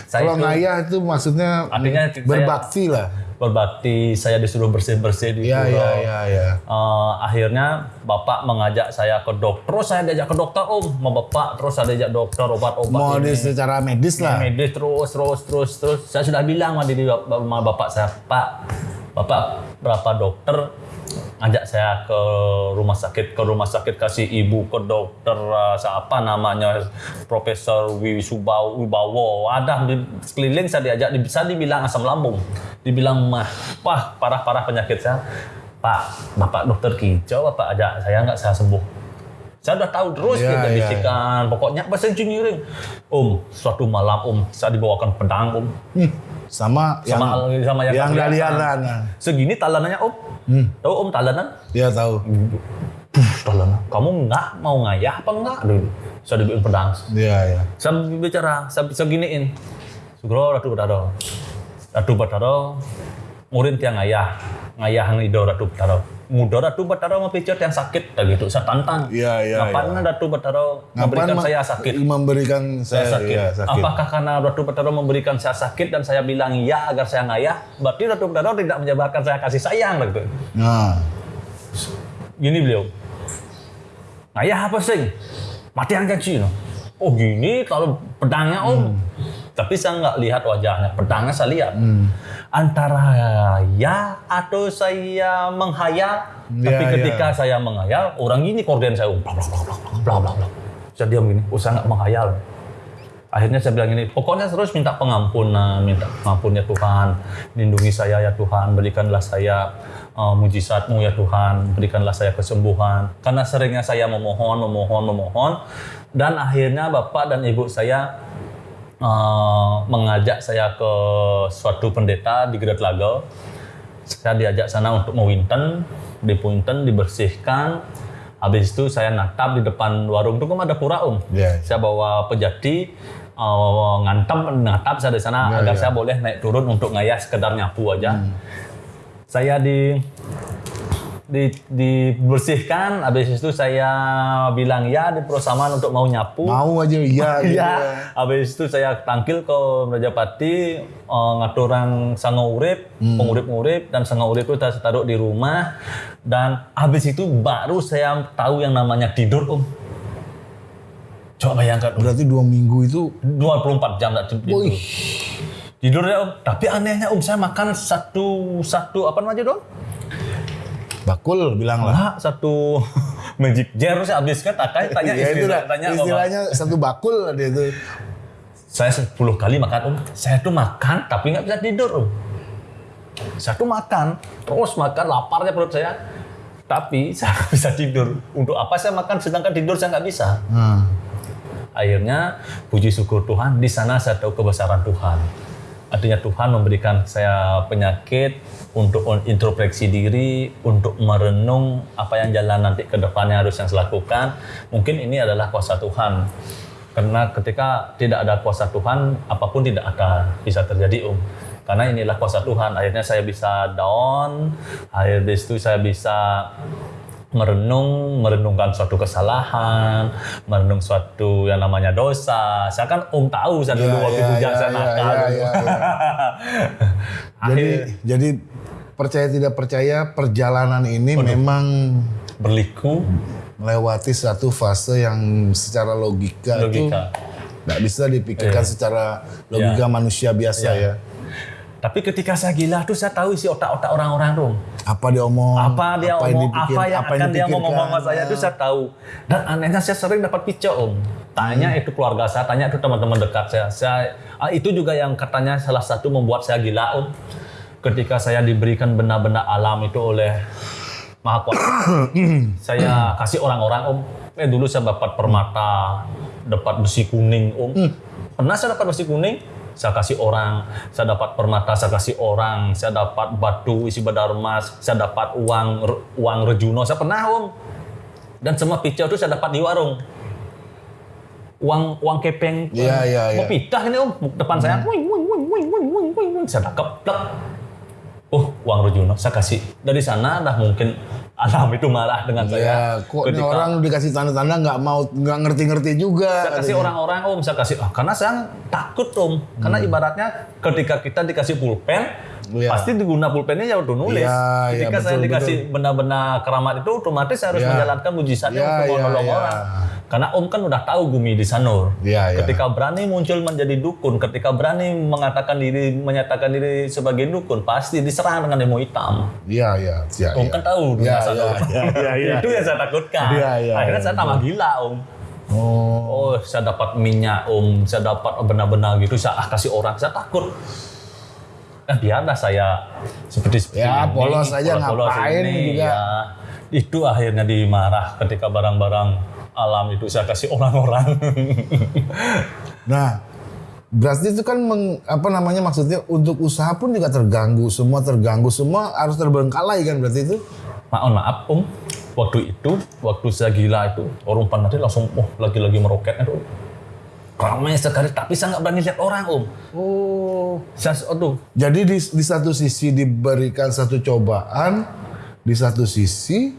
saya Kalau itu- ngayah itu maksudnya Artinya saya- berbakti lah. Berbakti, saya disuruh bersih-bersih di iya, iya, iya. Eh, akhirnya bapak mengajak saya ke dokter, terus saya diajak ke dokter om, sama bapak, terus saya diajak dokter obat-obat Mau ini. secara medis lah. medis terus, terus, terus, terus. Saya sudah bilang sama diri sama bapak saya, Pak, bapak berapa dokter ngajak saya ke rumah sakit, ke rumah sakit kasih ibu ke dokter uh, siapa namanya Profesor Wiwisubawo, Wibawo, ada di sekeliling saya diajak, di- saya dibilang asam lambung, dibilang mah, wah parah-parah penyakit saya. Pak, bapak dokter kicau, bapak ajak saya nggak saya sembuh. Saya udah tahu terus Iya, kita iya, bisikan. Pokoknya bahasa engineering. Om, suatu malam om, saya dibawakan pedang om. Hmm. Sama, yang Sama sama yang yang kelihatan. Segini talanannya om. Hmm. Tahu om talanan? Dia tahu. Talanan. Kamu nggak mau ngayah apa enggak? Aduh, saya dibikin pedang. Iya, iya. Saya bicara, saya bisa giniin. Sugro ratu betaro. Ratu betaro. Murid yang ngayah. Ngayah ido ratu betaro. Muda ratu betaro mau pijat yang sakit. Gitu, saya tantang. Iya, iya, Ngapain iya. ratu Ngapain memberikan ma- saya sakit? Memberikan saya saya, sakit. iya, sakit. Apakah karena Ratu Betaro memberikan saya sakit dan saya bilang iya agar saya ngayah? Berarti Ratu Betaro tidak menjabarkan saya kasih sayang gitu. Nah, Gini beliau. Ngayah apa sih? Mati janji no. Oh gini kalau pedangnya om. Tapi saya nggak lihat wajahnya, pedangnya saya lihat. Hmm. Antara ya atau saya menghayal. Tapi Ya, ketika saya menghayal, orang ini korden saya bla bla bla bla bla bla bla. Saya diam gini, oh saya nggak menghayal. Akhirnya saya bilang ini, pokoknya terus minta pengampunan, minta pengampunnya Tuhan, lindungi saya ya Tuhan, berikanlah saya uh, mujizatmu ya Tuhan, berikanlah saya kesembuhan. Karena seringnya saya memohon, memohon, memohon, dan akhirnya Bapak dan Ibu saya uh, mengajak saya ke suatu pendeta di Great Lago. Saya diajak sana untuk mewinten, dipunten, dibersihkan. Habis itu saya natap di depan warung itu kan ada pura om. Iya. Saya bawa pejati, uh, ngantem, natap saya di sana Iya, agar iya. saya boleh naik turun untuk ngayah sekedar nyapu aja. Saya di di dibersihkan, habis itu saya bilang ya di perusahaan untuk mau nyapu. Mau aja iya gitu. Iya, habis itu saya tangkil ke Rajapati eh, ngaturang sango urip, pengurip-ngurip dan sango urip itu saya taruh di rumah dan habis itu baru saya tahu yang namanya tidur om. Coba bayangkan om, Berarti dua minggu itu 24 jam tak tidur. Wih. Tidur ya om, tapi anehnya om saya makan satu satu apa namanya dong? Bakul bilang lah. Lah satu magic jar saya habiskan takai tanya Ya istri itu lah. saya, tanya. Istilahnya satu bakul dia itu. saya 10 kali makan om saya tuh makan tapi nggak bisa tidur om saya tuh makan terus makan laparnya perut saya tapi saya nggak bisa tidur untuk apa saya makan sedangkan tidur saya nggak bisa Nah, akhirnya puji syukur Tuhan di sana saya tahu kebesaran Tuhan artinya Tuhan memberikan saya penyakit untuk introspeksi diri untuk merenung apa yang jalan nanti ke depannya harus yang saya lakukan. Mungkin ini adalah kuasa Tuhan. Karena ketika tidak ada kuasa Tuhan apa pun tidak akan bisa terjadi om. Karena inilah kuasa Tuhan. Akhirnya saya bisa down. Akhirnya itu saya bisa merenung, merenungkan suatu kesalahan, merenung suatu yang namanya dosa. Saya kan om tahu saya dulu Ya, waktu ya, bujang ya, saya ya, nakal. jadi jadi percaya tidak percaya perjalanan ini memang berliku melewati satu fase yang secara logika, itu logika. nggak bisa dipikirkan secara logika manusia biasa Iya. ya. Tapi ketika saya gila tuh saya tahu isi otak-otak orang-orang tuh. Apa dia omong, Apa dia yang omong, dipikir- apa yang apa akan dia dipikirkan. ngomong sama saya itu saya tahu. Dan anehnya saya sering dapat pica om. Tanya Hmm. itu keluarga saya, tanya itu teman-teman dekat saya. Saya ah, itu juga yang katanya salah satu membuat saya gila om. Ketika saya diberikan benda-benda alam itu oleh Maha Kuasa, saya kasih orang-orang om. Eh dulu saya dapat permata, dapat besi kuning om. Hmm. Pernah saya dapat besi kuning, saya kasih orang. Saya dapat permata, saya kasih orang. Saya dapat batu isi badar emas. Saya dapat uang uang rejuno. Saya pernah om. Dan semua pica itu saya dapat di warung. Uang uang kepeng. Iya, iya, iya. Mau pitah ini om depan saya. Wing, wing, wing, wing, wing, wing. Saya tangkap. Oh, uang rejuno saya kasih. Dari sana dah mungkin alam itu marah dengan saya. Ya, kok ini orang dikasih tanda-tanda nggak mau nggak ngerti-ngerti juga. saya kasih orang-orang om saya kasih ah, karena saya takut om karena ibaratnya ketika kita dikasih pulpen Iya. pasti diguna pulpennya ya untuk nulis Iya, iya, ketika saya betul, dikasih benda-benda keramat itu otomatis saya harus Iya. menjalankan mujizatnya Iya, untuk iya, menolong iya. orang karena om kan udah tahu Gumi di Sanur Iya, iya. ketika berani muncul menjadi dukun ketika berani mengatakan diri menyatakan diri sebagai dukun pasti diserang dengan demo hitam Iya, iya, iya. om iya. kan tahu Iya, dunia Sanur iya, iya, iya, itu yang saya takutkan Iya, iya, akhirnya iya, saya tambah gila om Oh, Oh, saya dapat minyak om, saya dapat benar-benar gitu, saya ah, kasih orang, saya takut. Eh, biarlah saya seperti seperti Ya, ini, polos aja, ngapain juga. Ya, itu akhirnya dimarah ketika barang-barang alam itu saya kasih orang-orang. Nah, berarti itu kan meng- apa namanya maksudnya untuk usaha pun juga terganggu, semua terganggu, semua harus terbengkalai kan berarti itu? Maaf, maaf om, waktu itu, waktu saya gila itu, orang panati langsung, oh lagi-lagi meroket itu. Ramai sekali, tapi saya nggak berani lihat orang om. Oh. Saya, aduh, Jadi di, di satu sisi diberikan satu cobaan, di satu sisi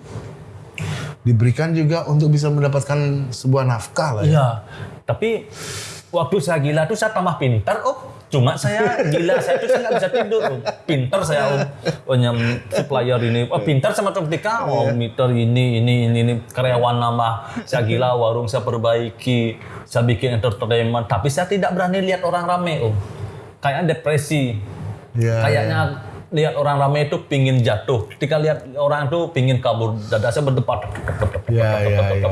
diberikan juga untuk bisa mendapatkan sebuah nafkah lah ya. Iya, tapi waktu saya gila tuh saya tambah pintar, oh. Cuma saya gila, saya tuh saya nggak bisa tidur. Om. Pinter saya om, oh, supplier ini, oh, pinter sama ketika, oh meter ini, ini, ini, ini, karyawan nama, saya gila, warung saya perbaiki, saya bikin entertainment, tapi saya tidak berani lihat orang rame om. Kayaknya depresi, Ya, kayaknya lihat orang rame itu pingin jatuh. Ketika lihat orang itu pingin kabur, dada saya berdebar. Ya, ya, ya.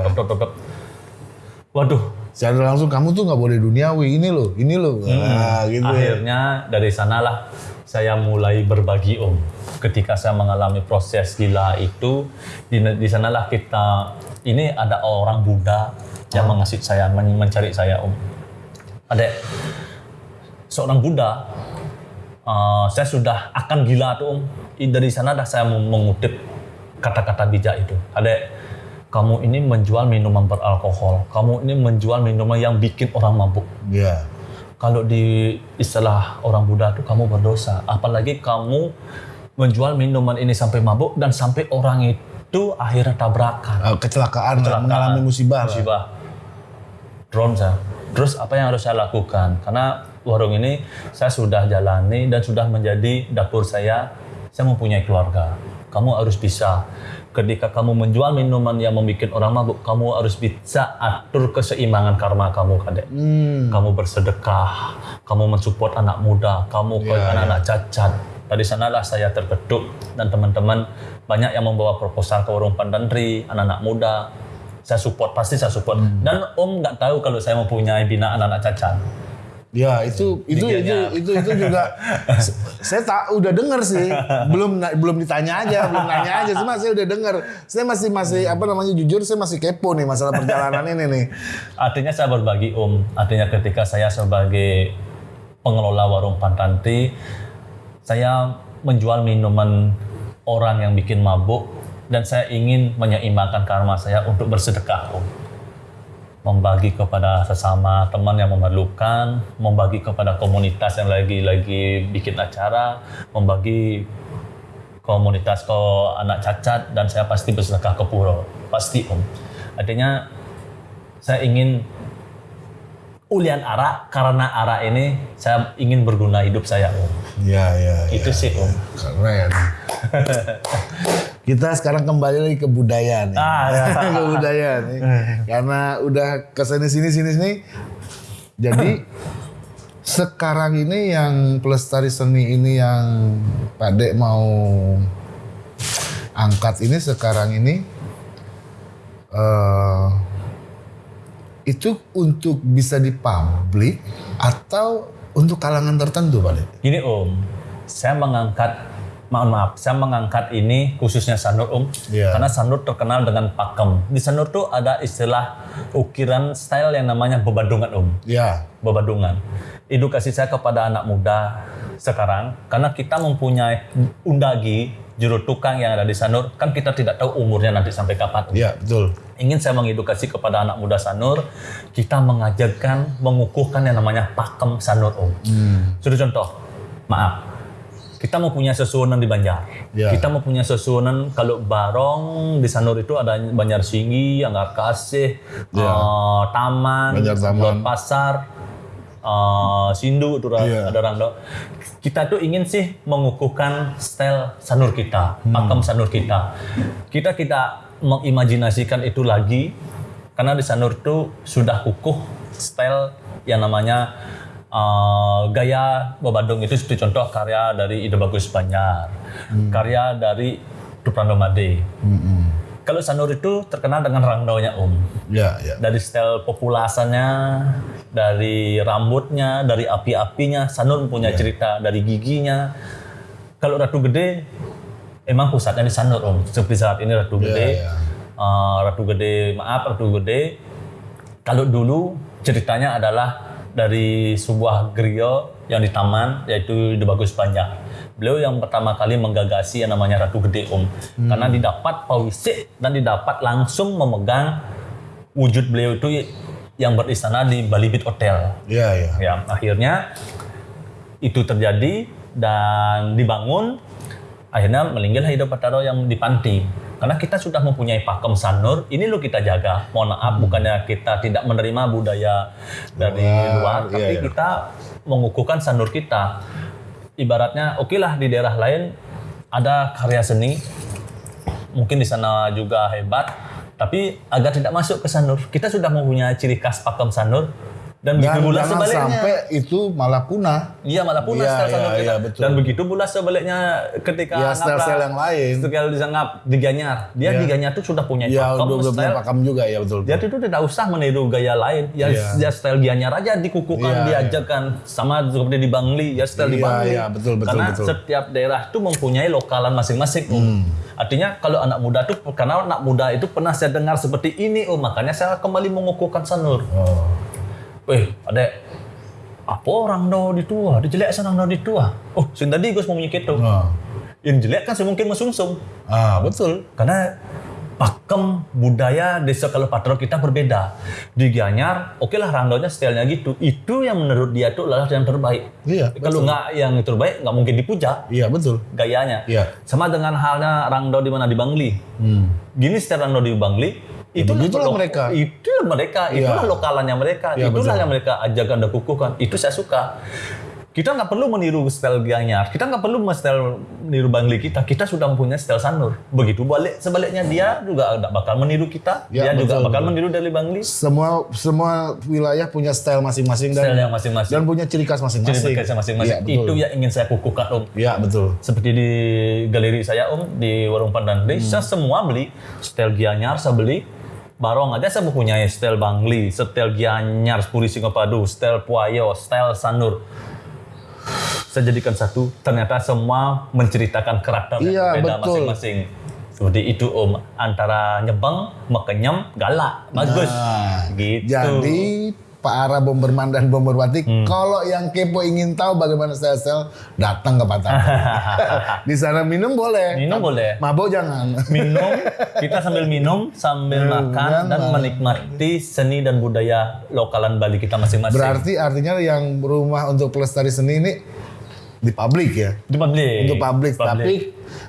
Waduh, Secara langsung kamu tuh nggak boleh duniawi ini loh, ini loh. Nah, gitu. ya. Akhirnya dari sanalah saya mulai berbagi om. Ketika saya mengalami proses gila itu, di, di sanalah kita ini ada orang Buddha yang mengasih saya, men- mencari saya om. Ada seorang Buddha, uh, saya sudah akan gila tuh om. Dari sana dah saya meng- mengutip kata-kata bijak itu. Ada kamu ini menjual minuman beralkohol, kamu ini menjual minuman yang bikin orang mabuk Ya. kalau di istilah orang Buddha itu kamu berdosa. Apalagi kamu menjual minuman ini sampai mabuk dan sampai orang itu akhirnya tabrakan. Eh, kecelakaan, lah, mengalami musibah. Musibah. Drone saya. Terus apa yang harus saya lakukan? Karena warung ini saya sudah jalani dan sudah menjadi dapur saya. Saya mempunyai keluarga. Kamu harus bisa ketika kamu menjual minuman yang membuat orang mabuk, kamu harus bisa atur keseimbangan karma kamu, kadek Hmm. kamu bersedekah, kamu mensupport anak muda, kamu ke Ya, anak-anak cacat. Dari sanalah saya terketuk dan teman-teman banyak yang membawa proposal ke warung Pandantri, anak-anak muda. Saya support, pasti saya support. Hmm. Dan Om nggak tahu kalau saya mempunyai binaan anak cacat. Ya itu itu itu itu itu juga saya tak udah dengar sih. Belum belum ditanya aja belum nanya aja. Cuma saya udah dengar saya masih masih apa namanya jujur saya masih kepo nih masalah perjalanan ini nih. Artinya saya berbagi Om. Artinya ketika saya sebagai pengelola warung Pantanti, saya menjual minuman orang yang bikin mabuk dan saya ingin menyeimbangkan karma saya untuk bersedekah Om. Membagi kepada sesama teman yang memerlukan, membagi kepada komunitas yang lagi-lagi bikin acara, membagi komunitas ke anak cacat dan saya pasti bersedekah ke pura. Pasti Om. Artinya saya ingin ulian arak karena arak ini saya ingin berguna hidup saya om ya ya itu sih om keren kita sekarang kembali lagi ke budaya nih Ah, ya. ke budaya nih karena udah ke sini sini sini sini jadi sekarang ini yang pelestari seni ini yang Pak mau angkat ini sekarang ini eh itu untuk bisa dipublik atau untuk kalangan tertentu Pak Dek? gini om saya mengangkat mohon maaf saya mengangkat ini khususnya Sanur om Iya. karena Sanur terkenal dengan pakem di Sanur tuh ada istilah ukiran style yang namanya bebadungan om Ya, bebadungan edukasi saya kepada anak muda sekarang karena kita mempunyai undagi juru tukang yang ada di Sanur kan kita tidak tahu umurnya nanti sampai kapan Om. ya betul. ingin saya mengedukasi kepada anak muda Sanur, kita mengajarkan, mengukuhkan yang namanya pakem Sanur Om. Sudah contoh, maaf, kita mempunyai sesuonan di Banjar. Ya. Kita mempunyai sesuonan kalau Barong di Sanur itu ada Banjar Singgi, Anggar Kasih, Ya. eh, Taman, Banjar Taman. Pasar, eh, Sindu itu Iya. ada Rangdo. Kita tuh ingin sih mengukuhkan style Sanur kita, Hmm. pakem Sanur kita. Kita kita mengimajinasikan itu lagi karena di Sanur itu sudah kukuh style yang namanya uh, gaya Babadung itu seperti contoh karya dari Ide Bagus Banjar, Hmm. karya dari Duprando Made. Kalau Sanur itu terkenal dengan rangdonya Om Ya, ya. dari style populasannya, dari rambutnya, dari api-apinya, Sanur punya cerita dari giginya. Kalau Ratu Gede, emang pusatnya di Sanur om. Seperti saat ini Ratu Gede, ya. eh, Ratu Gede, maaf Ratu Gede. Kalau dulu ceritanya adalah dari sebuah griyo yang di taman, yaitu di Bagus Banjar. Beliau yang pertama kali menggagasi yang namanya Ratu Gede om, karena didapat pawisik dan didapat langsung memegang wujud beliau itu yang beristana di Bali Beat Hotel. Ya, ya. Ya, akhirnya itu terjadi dan dibangun. Akhirnya meninggal Hidup Pataro yang di Panti. Karena kita sudah mempunyai pakem sanur, ini lo kita jaga. Mohon maaf, bukannya kita tidak menerima budaya dari Luar, luar, iya, tapi iya. kita mengukuhkan sanur kita. Ibaratnya, oke lah di daerah lain ada karya seni, mungkin di sana juga hebat, tapi agar tidak masuk ke sanur, kita sudah mempunyai ciri khas pakem sanur dan begitu pula sebaliknya. sampai itu malah punah. Iya malah punah sanur iya, kita. iya, betul. Dan begitu pula sebaliknya ketika Ya, ngapra- style-style yang lain. Style di ngap di Ganyar. Dia Iya. di Ganyar tuh sudah punya Ya pakem udah punya style. pakam juga ya betul. Dia itu tidak usah meniru gaya lain. Ya, Iya. ya style Gianyar aja dikukuhkan, Iya, diajarkan sama seperti di Bangli, ya style di Iya, Bangli. iya, betul, betul, Karena betul. setiap daerah itu mempunyai lokalan masing-masing. Hmm. Artinya kalau anak muda tuh karena anak muda itu pernah saya dengar seperti ini, Om, makanya saya kembali mengukuhkan sanur. Oh. Weh, adek, apa orang do di tua? Dia jelek senang do di tua. Oh, sing tadi gue mau menyikit tuh. Oh. Yang jelek kan semungkin mesungsung. Ah, betul. Karena pakem budaya desa Kalepatro kita berbeda. Di Gianyar, oke lah rangdonya stylenya gitu. Itu yang menurut dia tuh adalah yang terbaik. Iya, Kalau nggak yang terbaik, nggak mungkin dipuja Iya, betul. gayanya. Iya. Sama dengan halnya rangdo di mana di Bangli. Hmm. Gini style rangdo di Bangli. Itu begitulah mereka. Itulah mereka. Iya. Itulah lokalannya mereka. Iya, itulah betul. yang mereka ajarkan dan kukuhkan. Itu saya suka. Kita nggak perlu meniru style Gianyar. Kita nggak perlu style meniru Bangli kita. Kita sudah mempunyai style Sanur. Begitu balik sebaliknya dia juga nggak bakal meniru kita. Ya, dia juga betul, bakal betul. meniru dari Bangli. Semua semua wilayah punya style masing-masing dan Style yang masing-masing. dan punya ciri khas masing-masing. bekerja masing-masing. Iya, betul. itu yang ingin saya kukuhkan Om. Iya, betul. seperti di galeri saya om di warung pandan Hmm. saya semua beli style Gianyar saya beli Barong aja saya mempunyai style Bangli, style Gianyar, Puri Singapadu, style Puayo, style Sanur. Saya jadikan satu, ternyata semua menceritakan karakter yang Iya, berbeda betul. masing-masing. Seperti itu om, antara nyebang, mekenyam, galak, bagus. Nah, gitu. Jadi para bomberman dan bomberwati, Hmm. kalau yang kepo ingin tahu bagaimana style-style, datang ke Patah. Di sana minum boleh. Minum boleh. Mabok jangan. minum kita sambil minum sambil makan dan menikmati seni dan budaya lokalan Bali kita masing-masing Berarti artinya yang rumah untuk pelestari seni ini di publik ya. di publik Untuk publik, tapi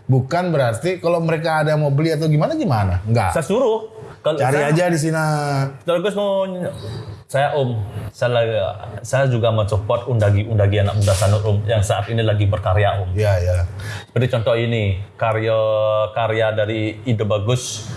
bukan berarti kalau mereka ada yang mau beli atau gimana gimana. Enggak. saya suruh kalau Cari saya, aja di sini. kalau Gus mau saya om saya saya juga mensupport undagi undagi anak muda sanur om yang saat ini lagi berkarya om Iya, ya. seperti contoh ini karya karya dari ide bagus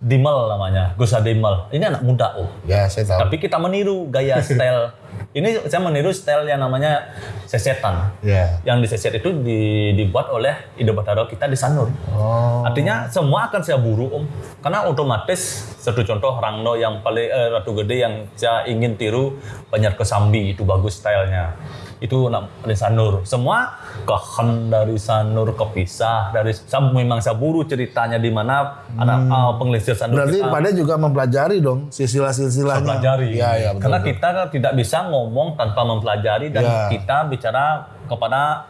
Dimel namanya Gus Dimel ini anak muda om Ya, saya tahu. Tapi kita meniru gaya style. Ini saya meniru style yang namanya sesetan. Ya. Yang di seset itu di- dibuat oleh Ide Bataro kita di Sanur. Oh. Artinya semua akan saya buru om. Karena otomatis satu contoh Rangno yang paling eh, Ratu Gede yang saya ingin tiru banyak kesambi itu bagus stylenya. Itu dari Sanur. Semua kehen dari Sanur kepisah dari saya memang saya buru ceritanya di mana anak ah, pengelisir Sanur Hmm. Berarti kita pada juga mempelajari dong silsilah-silsilahnya. pelajari. Iya, iya, betul. Karena kita tidak bisa ngomong tanpa mempelajari dan Iya. kita bicara kepada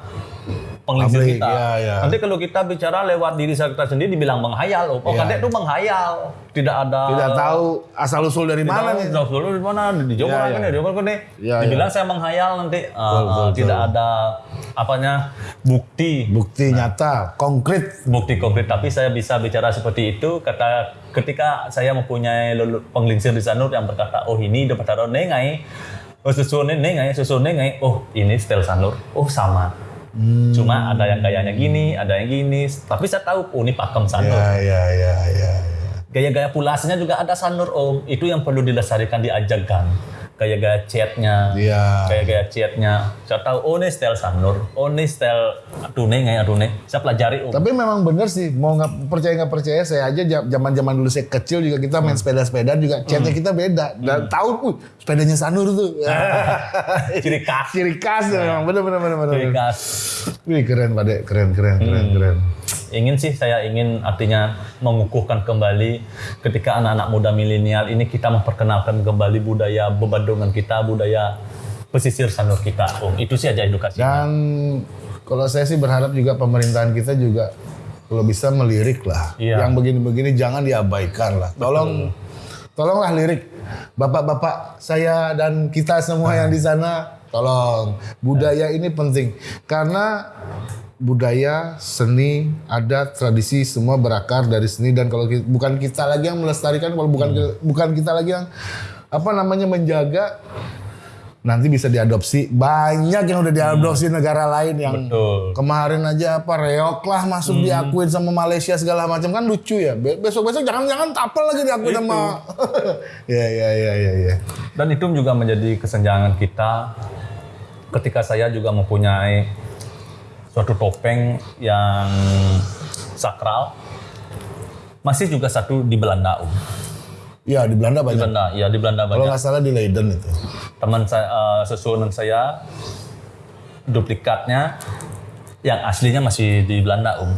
Publik, kita. iya, iya. Nanti kalau kita bicara lewat diri kita sendiri dibilang menghayal. Oh, Iya. kadek itu menghayal. Tidak ada Tidak tahu asal usul dari mana nih. Tahu dulu di mana di Jawa Iya, kan iya. di Jawa kan nih. Iya, Dibilang saya menghayal nanti Ah, Betul, betul, tidak ada apanya bukti Bukti nyata, konkret. bukti konkret tapi saya bisa bicara seperti itu kata ketika saya mempunyai penglingsir di Sanur yang berkata oh ini dapat taruh nengai oh susu nengai susu nengai oh ini style Sanur oh sama Hmm. cuma ada yang gayanya gini ada yang gini tapi saya tahu oh ini pakem Sanur Ya, ya, ya, ya. ya. gaya-gaya pulasnya juga ada Sanur om itu yang perlu dilestarikan diajarkan gaya-gaya chatnya Iya. gaya-gaya chatnya saya tahu oh ini style Sanur oh ini style aduh nengai aduh nengai saya pelajari om Tapi memang bener sih, mau nggak percaya nggak percaya, saya aja zaman zaman dulu saya kecil juga kita main sepeda-sepeda juga chatnya kita beda. Dan tahu, uh, sepedanya Sanur tuh. ciri khas. Ciri khas memang, bener bener bener bener. ciri khas. Wih keren Pak Dek, keren keren keren keren. Ingin sih saya ingin artinya mengukuhkan kembali ketika anak-anak muda milenial ini kita memperkenalkan kembali budaya bebandungan kita budaya pesisir sanur kita om itu sih aja edukasi Dan kalau saya sih berharap juga pemerintahan kita juga kalau bisa melirik lah. Iya. Yang begini-begini jangan diabaikan lah. Tolong, tolonglah lirik. Bapak-bapak saya dan kita semua yang di sana, tolong. Budaya ini penting. Karena budaya, seni, adat, tradisi semua berakar dari seni dan kalau ki- bukan kita lagi yang melestarikan, kalau bukan ki- bukan kita lagi yang apa namanya menjaga nanti bisa diadopsi. Banyak yang udah diadopsi negara lain yang Betul. kemarin aja apa reok lah masuk diakuin sama Malaysia segala macam. Kan lucu ya besok besok jangan jangan tapel lagi diakuin sama ya ya ya ya ya. Dan itu juga menjadi kesenjangan kita ketika saya juga mempunyai suatu topeng yang sakral. Masih juga satu di Belanda, Om. ya di Belanda Di banyak Belanda, ya di Belanda kalau banyak. nggak salah di Leiden itu Teman saya, eh, sesuatu saya, duplikatnya yang aslinya masih di Belanda, Om.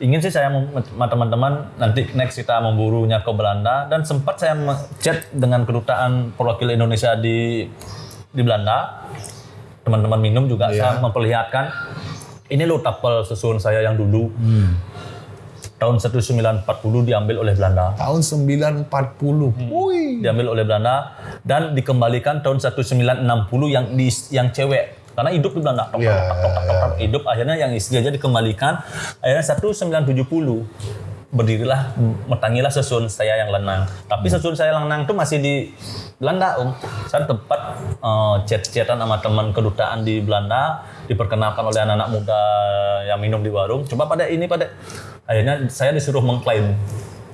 Ingin sih saya sama teman-teman nanti next kita memburunya ke Belanda dan sempat saya chat dengan kedutaan perwakilan Indonesia di di Belanda. Teman-teman minum juga saya memperlihatkan ini lo tapel susun saya yang dulu. Tahun 1940 diambil oleh Belanda. tahun 940 Wih. Diambil oleh Belanda dan dikembalikan tahun 1960 yang di, yang cewek karena hidup di Belanda. Tok, tok, tok, tok, tok, tok. Hidup akhirnya yang istri aja dikembalikan. Akhirnya 1970 berdirilah metangilah sesun saya yang lenang. Tapi sesun saya lenang itu masih di Belanda, Om. Saya tempat eh, chat-chatan sama teman kedutaan di Belanda diperkenalkan oleh anak-anak muda yang minum di warung. Coba pada ini pada akhirnya saya disuruh mengklaim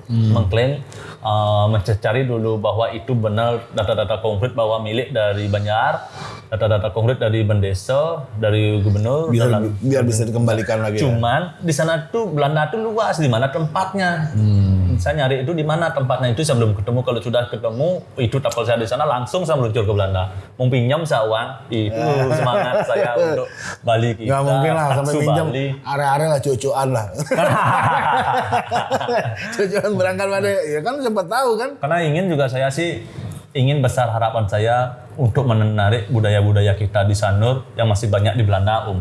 mengklaim uh, mencari dulu bahwa itu benar data-data konkret bahwa milik dari Banjar, data-data konkret dari Bendesa, dari gubernur biar dan biar bisa dikembalikan lagi ya. Cuman di sana tuh Belanda tuh luas di mana tempatnya. Saya nyari itu di mana tempatnya itu saya belum ketemu. Kalau sudah ketemu itu tapel saya di sana langsung saya meluncur ke Belanda. Mau pinjam saya uang itu semangat saya untuk Bali kita. Nggak mungkin lah sampai pinjam area-area lah cucuan lah. cucuan berangkat pada ya kan siapa tahu kan. Karena ingin juga saya sih ingin besar harapan saya untuk menarik budaya-budaya kita di Sanur yang masih banyak di Belanda, Om.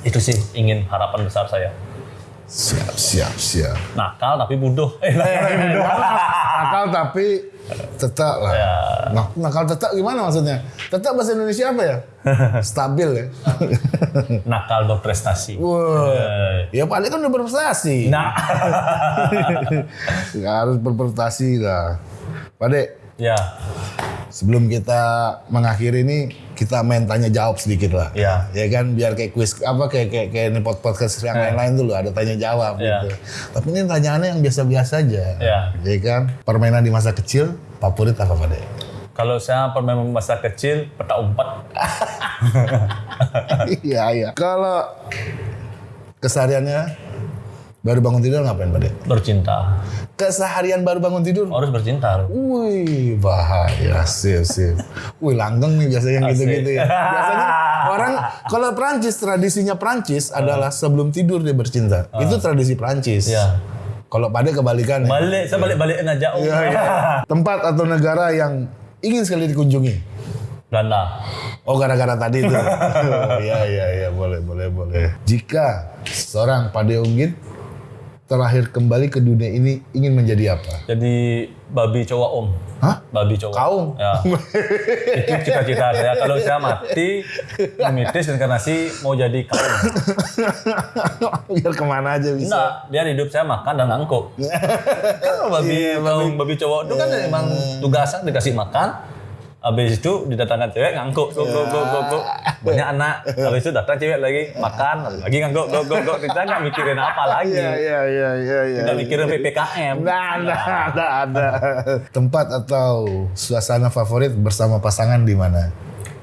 Itu sih ingin harapan besar saya. Siap siap siap. Nakal tapi bodoh. Eh, nakal tapi bodoh. Nakal tapi tetap lah. Ya. Nak- nakal tetap gimana maksudnya? Tetap bahasa Indonesia apa ya? Stabil ya. nakal berprestasi. Wah. Eh, Ya paling kan udah berprestasi. Nah, harus berprestasi lah. Pade, ya, sebelum kita mengakhiri ini kita main tanya jawab sedikit lah. ya, Ya kan biar kayak quiz apa kayak kayak, kayak ini pod- podcast yang lain-lain tuh loh ada tanya jawab Iya. gitu. Tapi ini tanyaannya yang biasa-biasa aja. ya. Ya kan? Permainan di masa kecil favorit apa Pade? Kalau saya pernah masa kecil peta umpat. Iya, iya. Kalau kesehariannya baru bangun tidur ngapain Pade? Bercinta. Keseharian baru bangun tidur Harus bercinta. Wih, bahaya, sip, sip. Wih, langgeng nih biasanya gitu-gitu ya. Biasanya orang, kalau Prancis, tradisinya Prancis adalah sebelum tidur dia bercinta. Itu tradisi Prancis. Ya. Kalau pada kebalikan. ya. Balik, saya balik-balikin aja. Om. Iya, iya. Tempat atau negara yang ingin sekali dikunjungi. Belanda. Oh, gara-gara tadi itu. Oh, Iya, iya, iya, boleh, boleh, boleh. Jika seorang Pade Unggit terakhir kembali ke dunia ini ingin menjadi apa? Jadi babi cowok om. Hah? Babi cowok. Kaum? Ya. Itu cita-cita saya. Kalau saya mati, memitis inkarnasi mau jadi kaum. Biar ke mana aja bisa. Enggak, dia hidup saya makan dan ngangkuk. kalau babi, Iya, kaum babi cowok itu kan emang tugasnya dikasih makan. Habis itu didatangkan cewek ngangkuk, go, go, go, go, go. Banyak anak. Habis itu datang cewek lagi makan, lagi ngangkuk, go, go, go. Kita nggak mikirin apa lagi. Iya, iya, iya, iya, iya. Nggak mikirin PPKM. Nggak ada, ada, ada. Tempat atau suasana favorit bersama pasangan di mana?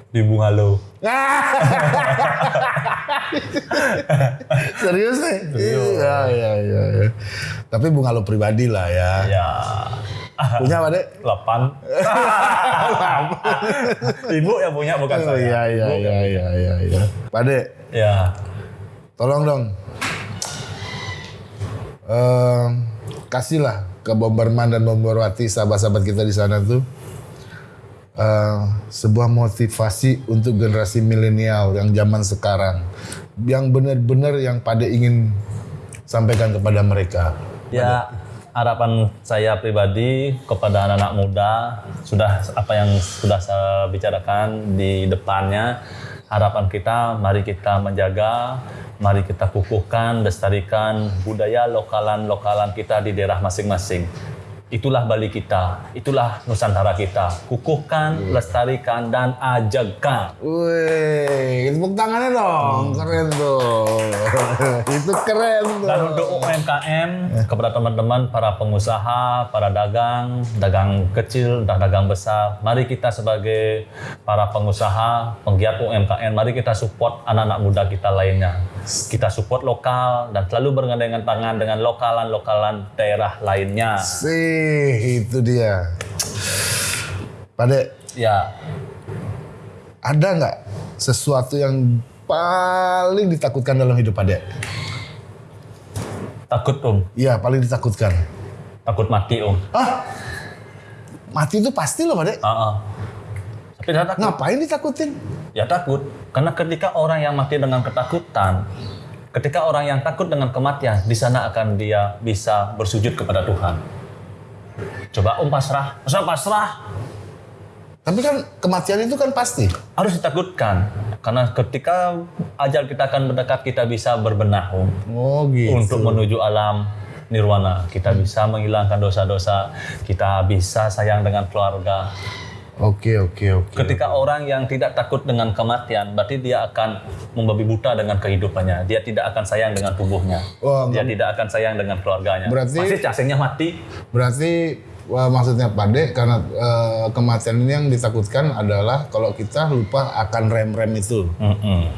Di Bungalo. Serius nih? Iya, iya, iya. iya. Tapi bunga lo pribadi lah ya. Ya, Punya apa dek? 8. Ibu yang punya bukan Oh saya. iya, iya, iya, iya, iya, iya. Pade, Ya, tolong dong. Ehm, kasihlah ke Bomberman dan Bomberwati sahabat-sahabat kita di sana tuh eh, sebuah motivasi untuk generasi milenial yang zaman sekarang yang benar-benar yang pada ingin sampaikan kepada mereka. Ya, harapan saya pribadi kepada anak-anak muda sudah apa yang sudah saya bicarakan di depannya harapan kita mari kita menjaga, mari kita kukuhkan, lestarikan budaya lokalan-lokalan kita di daerah masing-masing. Itulah Bali kita, itulah Nusantara kita. Kukuhkan, lestarikan, dan ajakan. Wih, tepuk tangannya dong, keren tuh. Itu keren tuh. Dan untuk UMKM, kepada teman-teman para pengusaha, para dagang, dagang kecil dan dagang besar, mari kita sebagai para pengusaha, penggiat UMKM, mari kita support anak-anak muda kita lainnya. Kita support lokal dan selalu bergandengan tangan dengan lokalan-lokalan daerah lainnya. Sih, itu dia. Pade, Ya, ada nggak sesuatu yang paling ditakutkan dalam hidup Pade? takut om, Iya, paling ditakutkan. takut mati om. Ah, mati itu pasti loh Pade. Ah, ah. Tapi takut. Ngapain ditakutin? Ya takut, karena ketika orang yang mati dengan ketakutan, ketika orang yang takut dengan kematian, di sana akan dia bisa bersujud kepada Tuhan. Coba om pasrah, masa pasrah Tapi kan kematian itu kan pasti. harus ditakutkan, karena ketika ajal kita akan mendekat, kita bisa berbenah om Oh gitu. untuk menuju alam nirwana. Kita bisa menghilangkan dosa-dosa, kita bisa sayang dengan keluarga. Oke oke oke. Ketika orang yang tidak takut dengan kematian, berarti dia akan membabi buta dengan kehidupannya. Dia tidak akan sayang dengan tubuhnya. Wah, dia tidak akan sayang dengan keluarganya. Berarti- Pasti cacingnya mati. Berarti wah, maksudnya Pade karena eh, kematian ini yang ditakutkan adalah kalau kita lupa akan rem-rem itu. Mm-mm.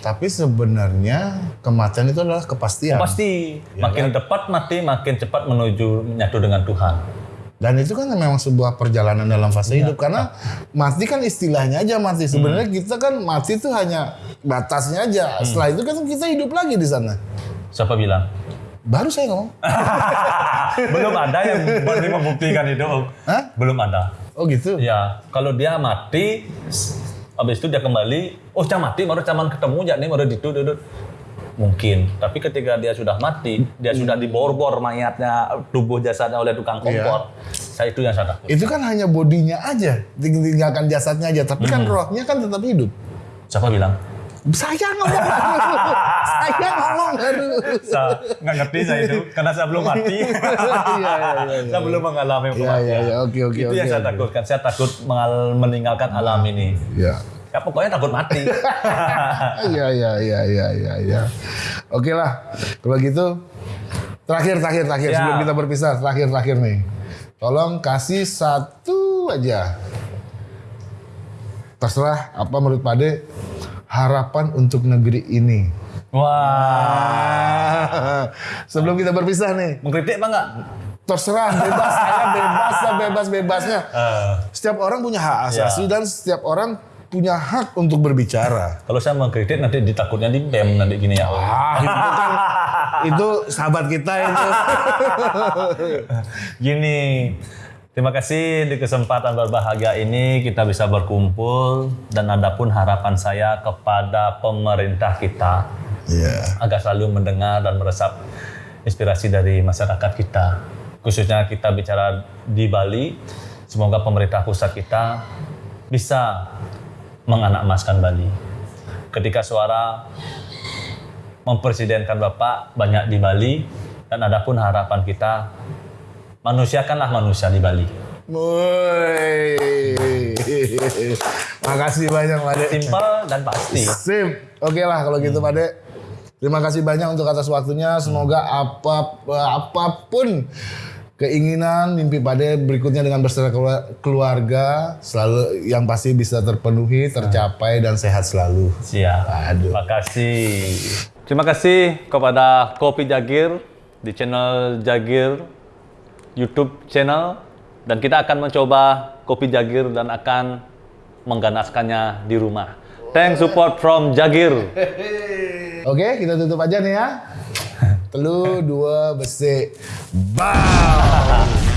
Tapi sebenarnya kematian itu adalah kepastian. Pasti Ya makin cepat mati, makin cepat menuju menyatu dengan Tuhan. Dan itu kan memang sebuah perjalanan dalam fase Iya. hidup karena mati kan istilahnya aja mati. Sebenarnya Hmm. kita kan mati itu hanya batasnya aja. Setelah itu kan kita hidup lagi di sana. Siapa bilang? Baru saya ngomong. Belum ada yang berani membuktikan itu. Om. Hah? Belum ada. Oh gitu. Ya, kalau dia mati, habis itu dia kembali, oh cah mati, baru caman ketemu ya nih, baru itu. Mungkin, tapi ketika dia sudah mati, dia sudah dibor-bor mayatnya, tubuh jasadnya oleh tukang kompor. Saya itu yang saya takut. Itu kan hanya bodinya aja, ting- tinggalkan jasadnya aja. Tapi kan Hmm. rohnya kan tetap hidup. Siapa bilang? Saya ngomong saya ngomong baru. Saya nggak ngerti saya itu, karena saya belum mati. Iya, iya, iya, saya belum mengalami Iya, kematian. iya, iya. Oke, oke, itu oke, yang saya oke. takutkan. Saya takut meninggalkan alam ini. Ya. Ya pokoknya takut mati. Iya, iya, iya, iya, iya, iya. Oke lah. Kalau gitu terakhir terakhir terakhir Ya. sebelum kita berpisah, terakhir terakhir nih. Tolong kasih satu aja. Terserah apa menurut Pade harapan untuk negeri ini. Wah, Sebelum kita berpisah nih, mengkritik apa enggak? terserah bebas saya bebas bebas bebasnya. Eh, Setiap orang punya hak asasi dan setiap orang punya hak untuk berbicara. Kalau saya mengkritik nanti ditakutnya di BEM nanti gini ya. Ah, itu kan itu sahabat kita itu. Gini, terima kasih di kesempatan berbahagia ini kita bisa berkumpul dan ada pun harapan saya kepada pemerintah kita Iya. agar selalu mendengar dan meresap inspirasi dari masyarakat kita. Khususnya kita bicara di Bali, semoga pemerintah pusat kita bisa menganak-emaskan Bali. Ketika suara mempresidenkan Bapak banyak di Bali, dan ada pun harapan kita, manusiakanlah manusia di Bali. Woi. Makasih banyak Pak De. Simpel dan pasti. Sip. Oke lah kalau gitu Pak De. Terima kasih banyak untuk atas waktunya. Semoga apa apa pun keinginan mimpi Pak De berikutnya dengan bersama kelua- keluarga selalu yang pasti bisa terpenuhi, tercapai dan sehat selalu. Siap. Aduh. Terima kasih. Terima kasih kepada Kopi Jagir di channel Jagir YouTube channel dan kita akan mencoba Kopi Jagir dan akan mengganaskannya di rumah. Thanks support from Jagir. Oke, kita tutup aja nih ya. Telu dua besi. Bam.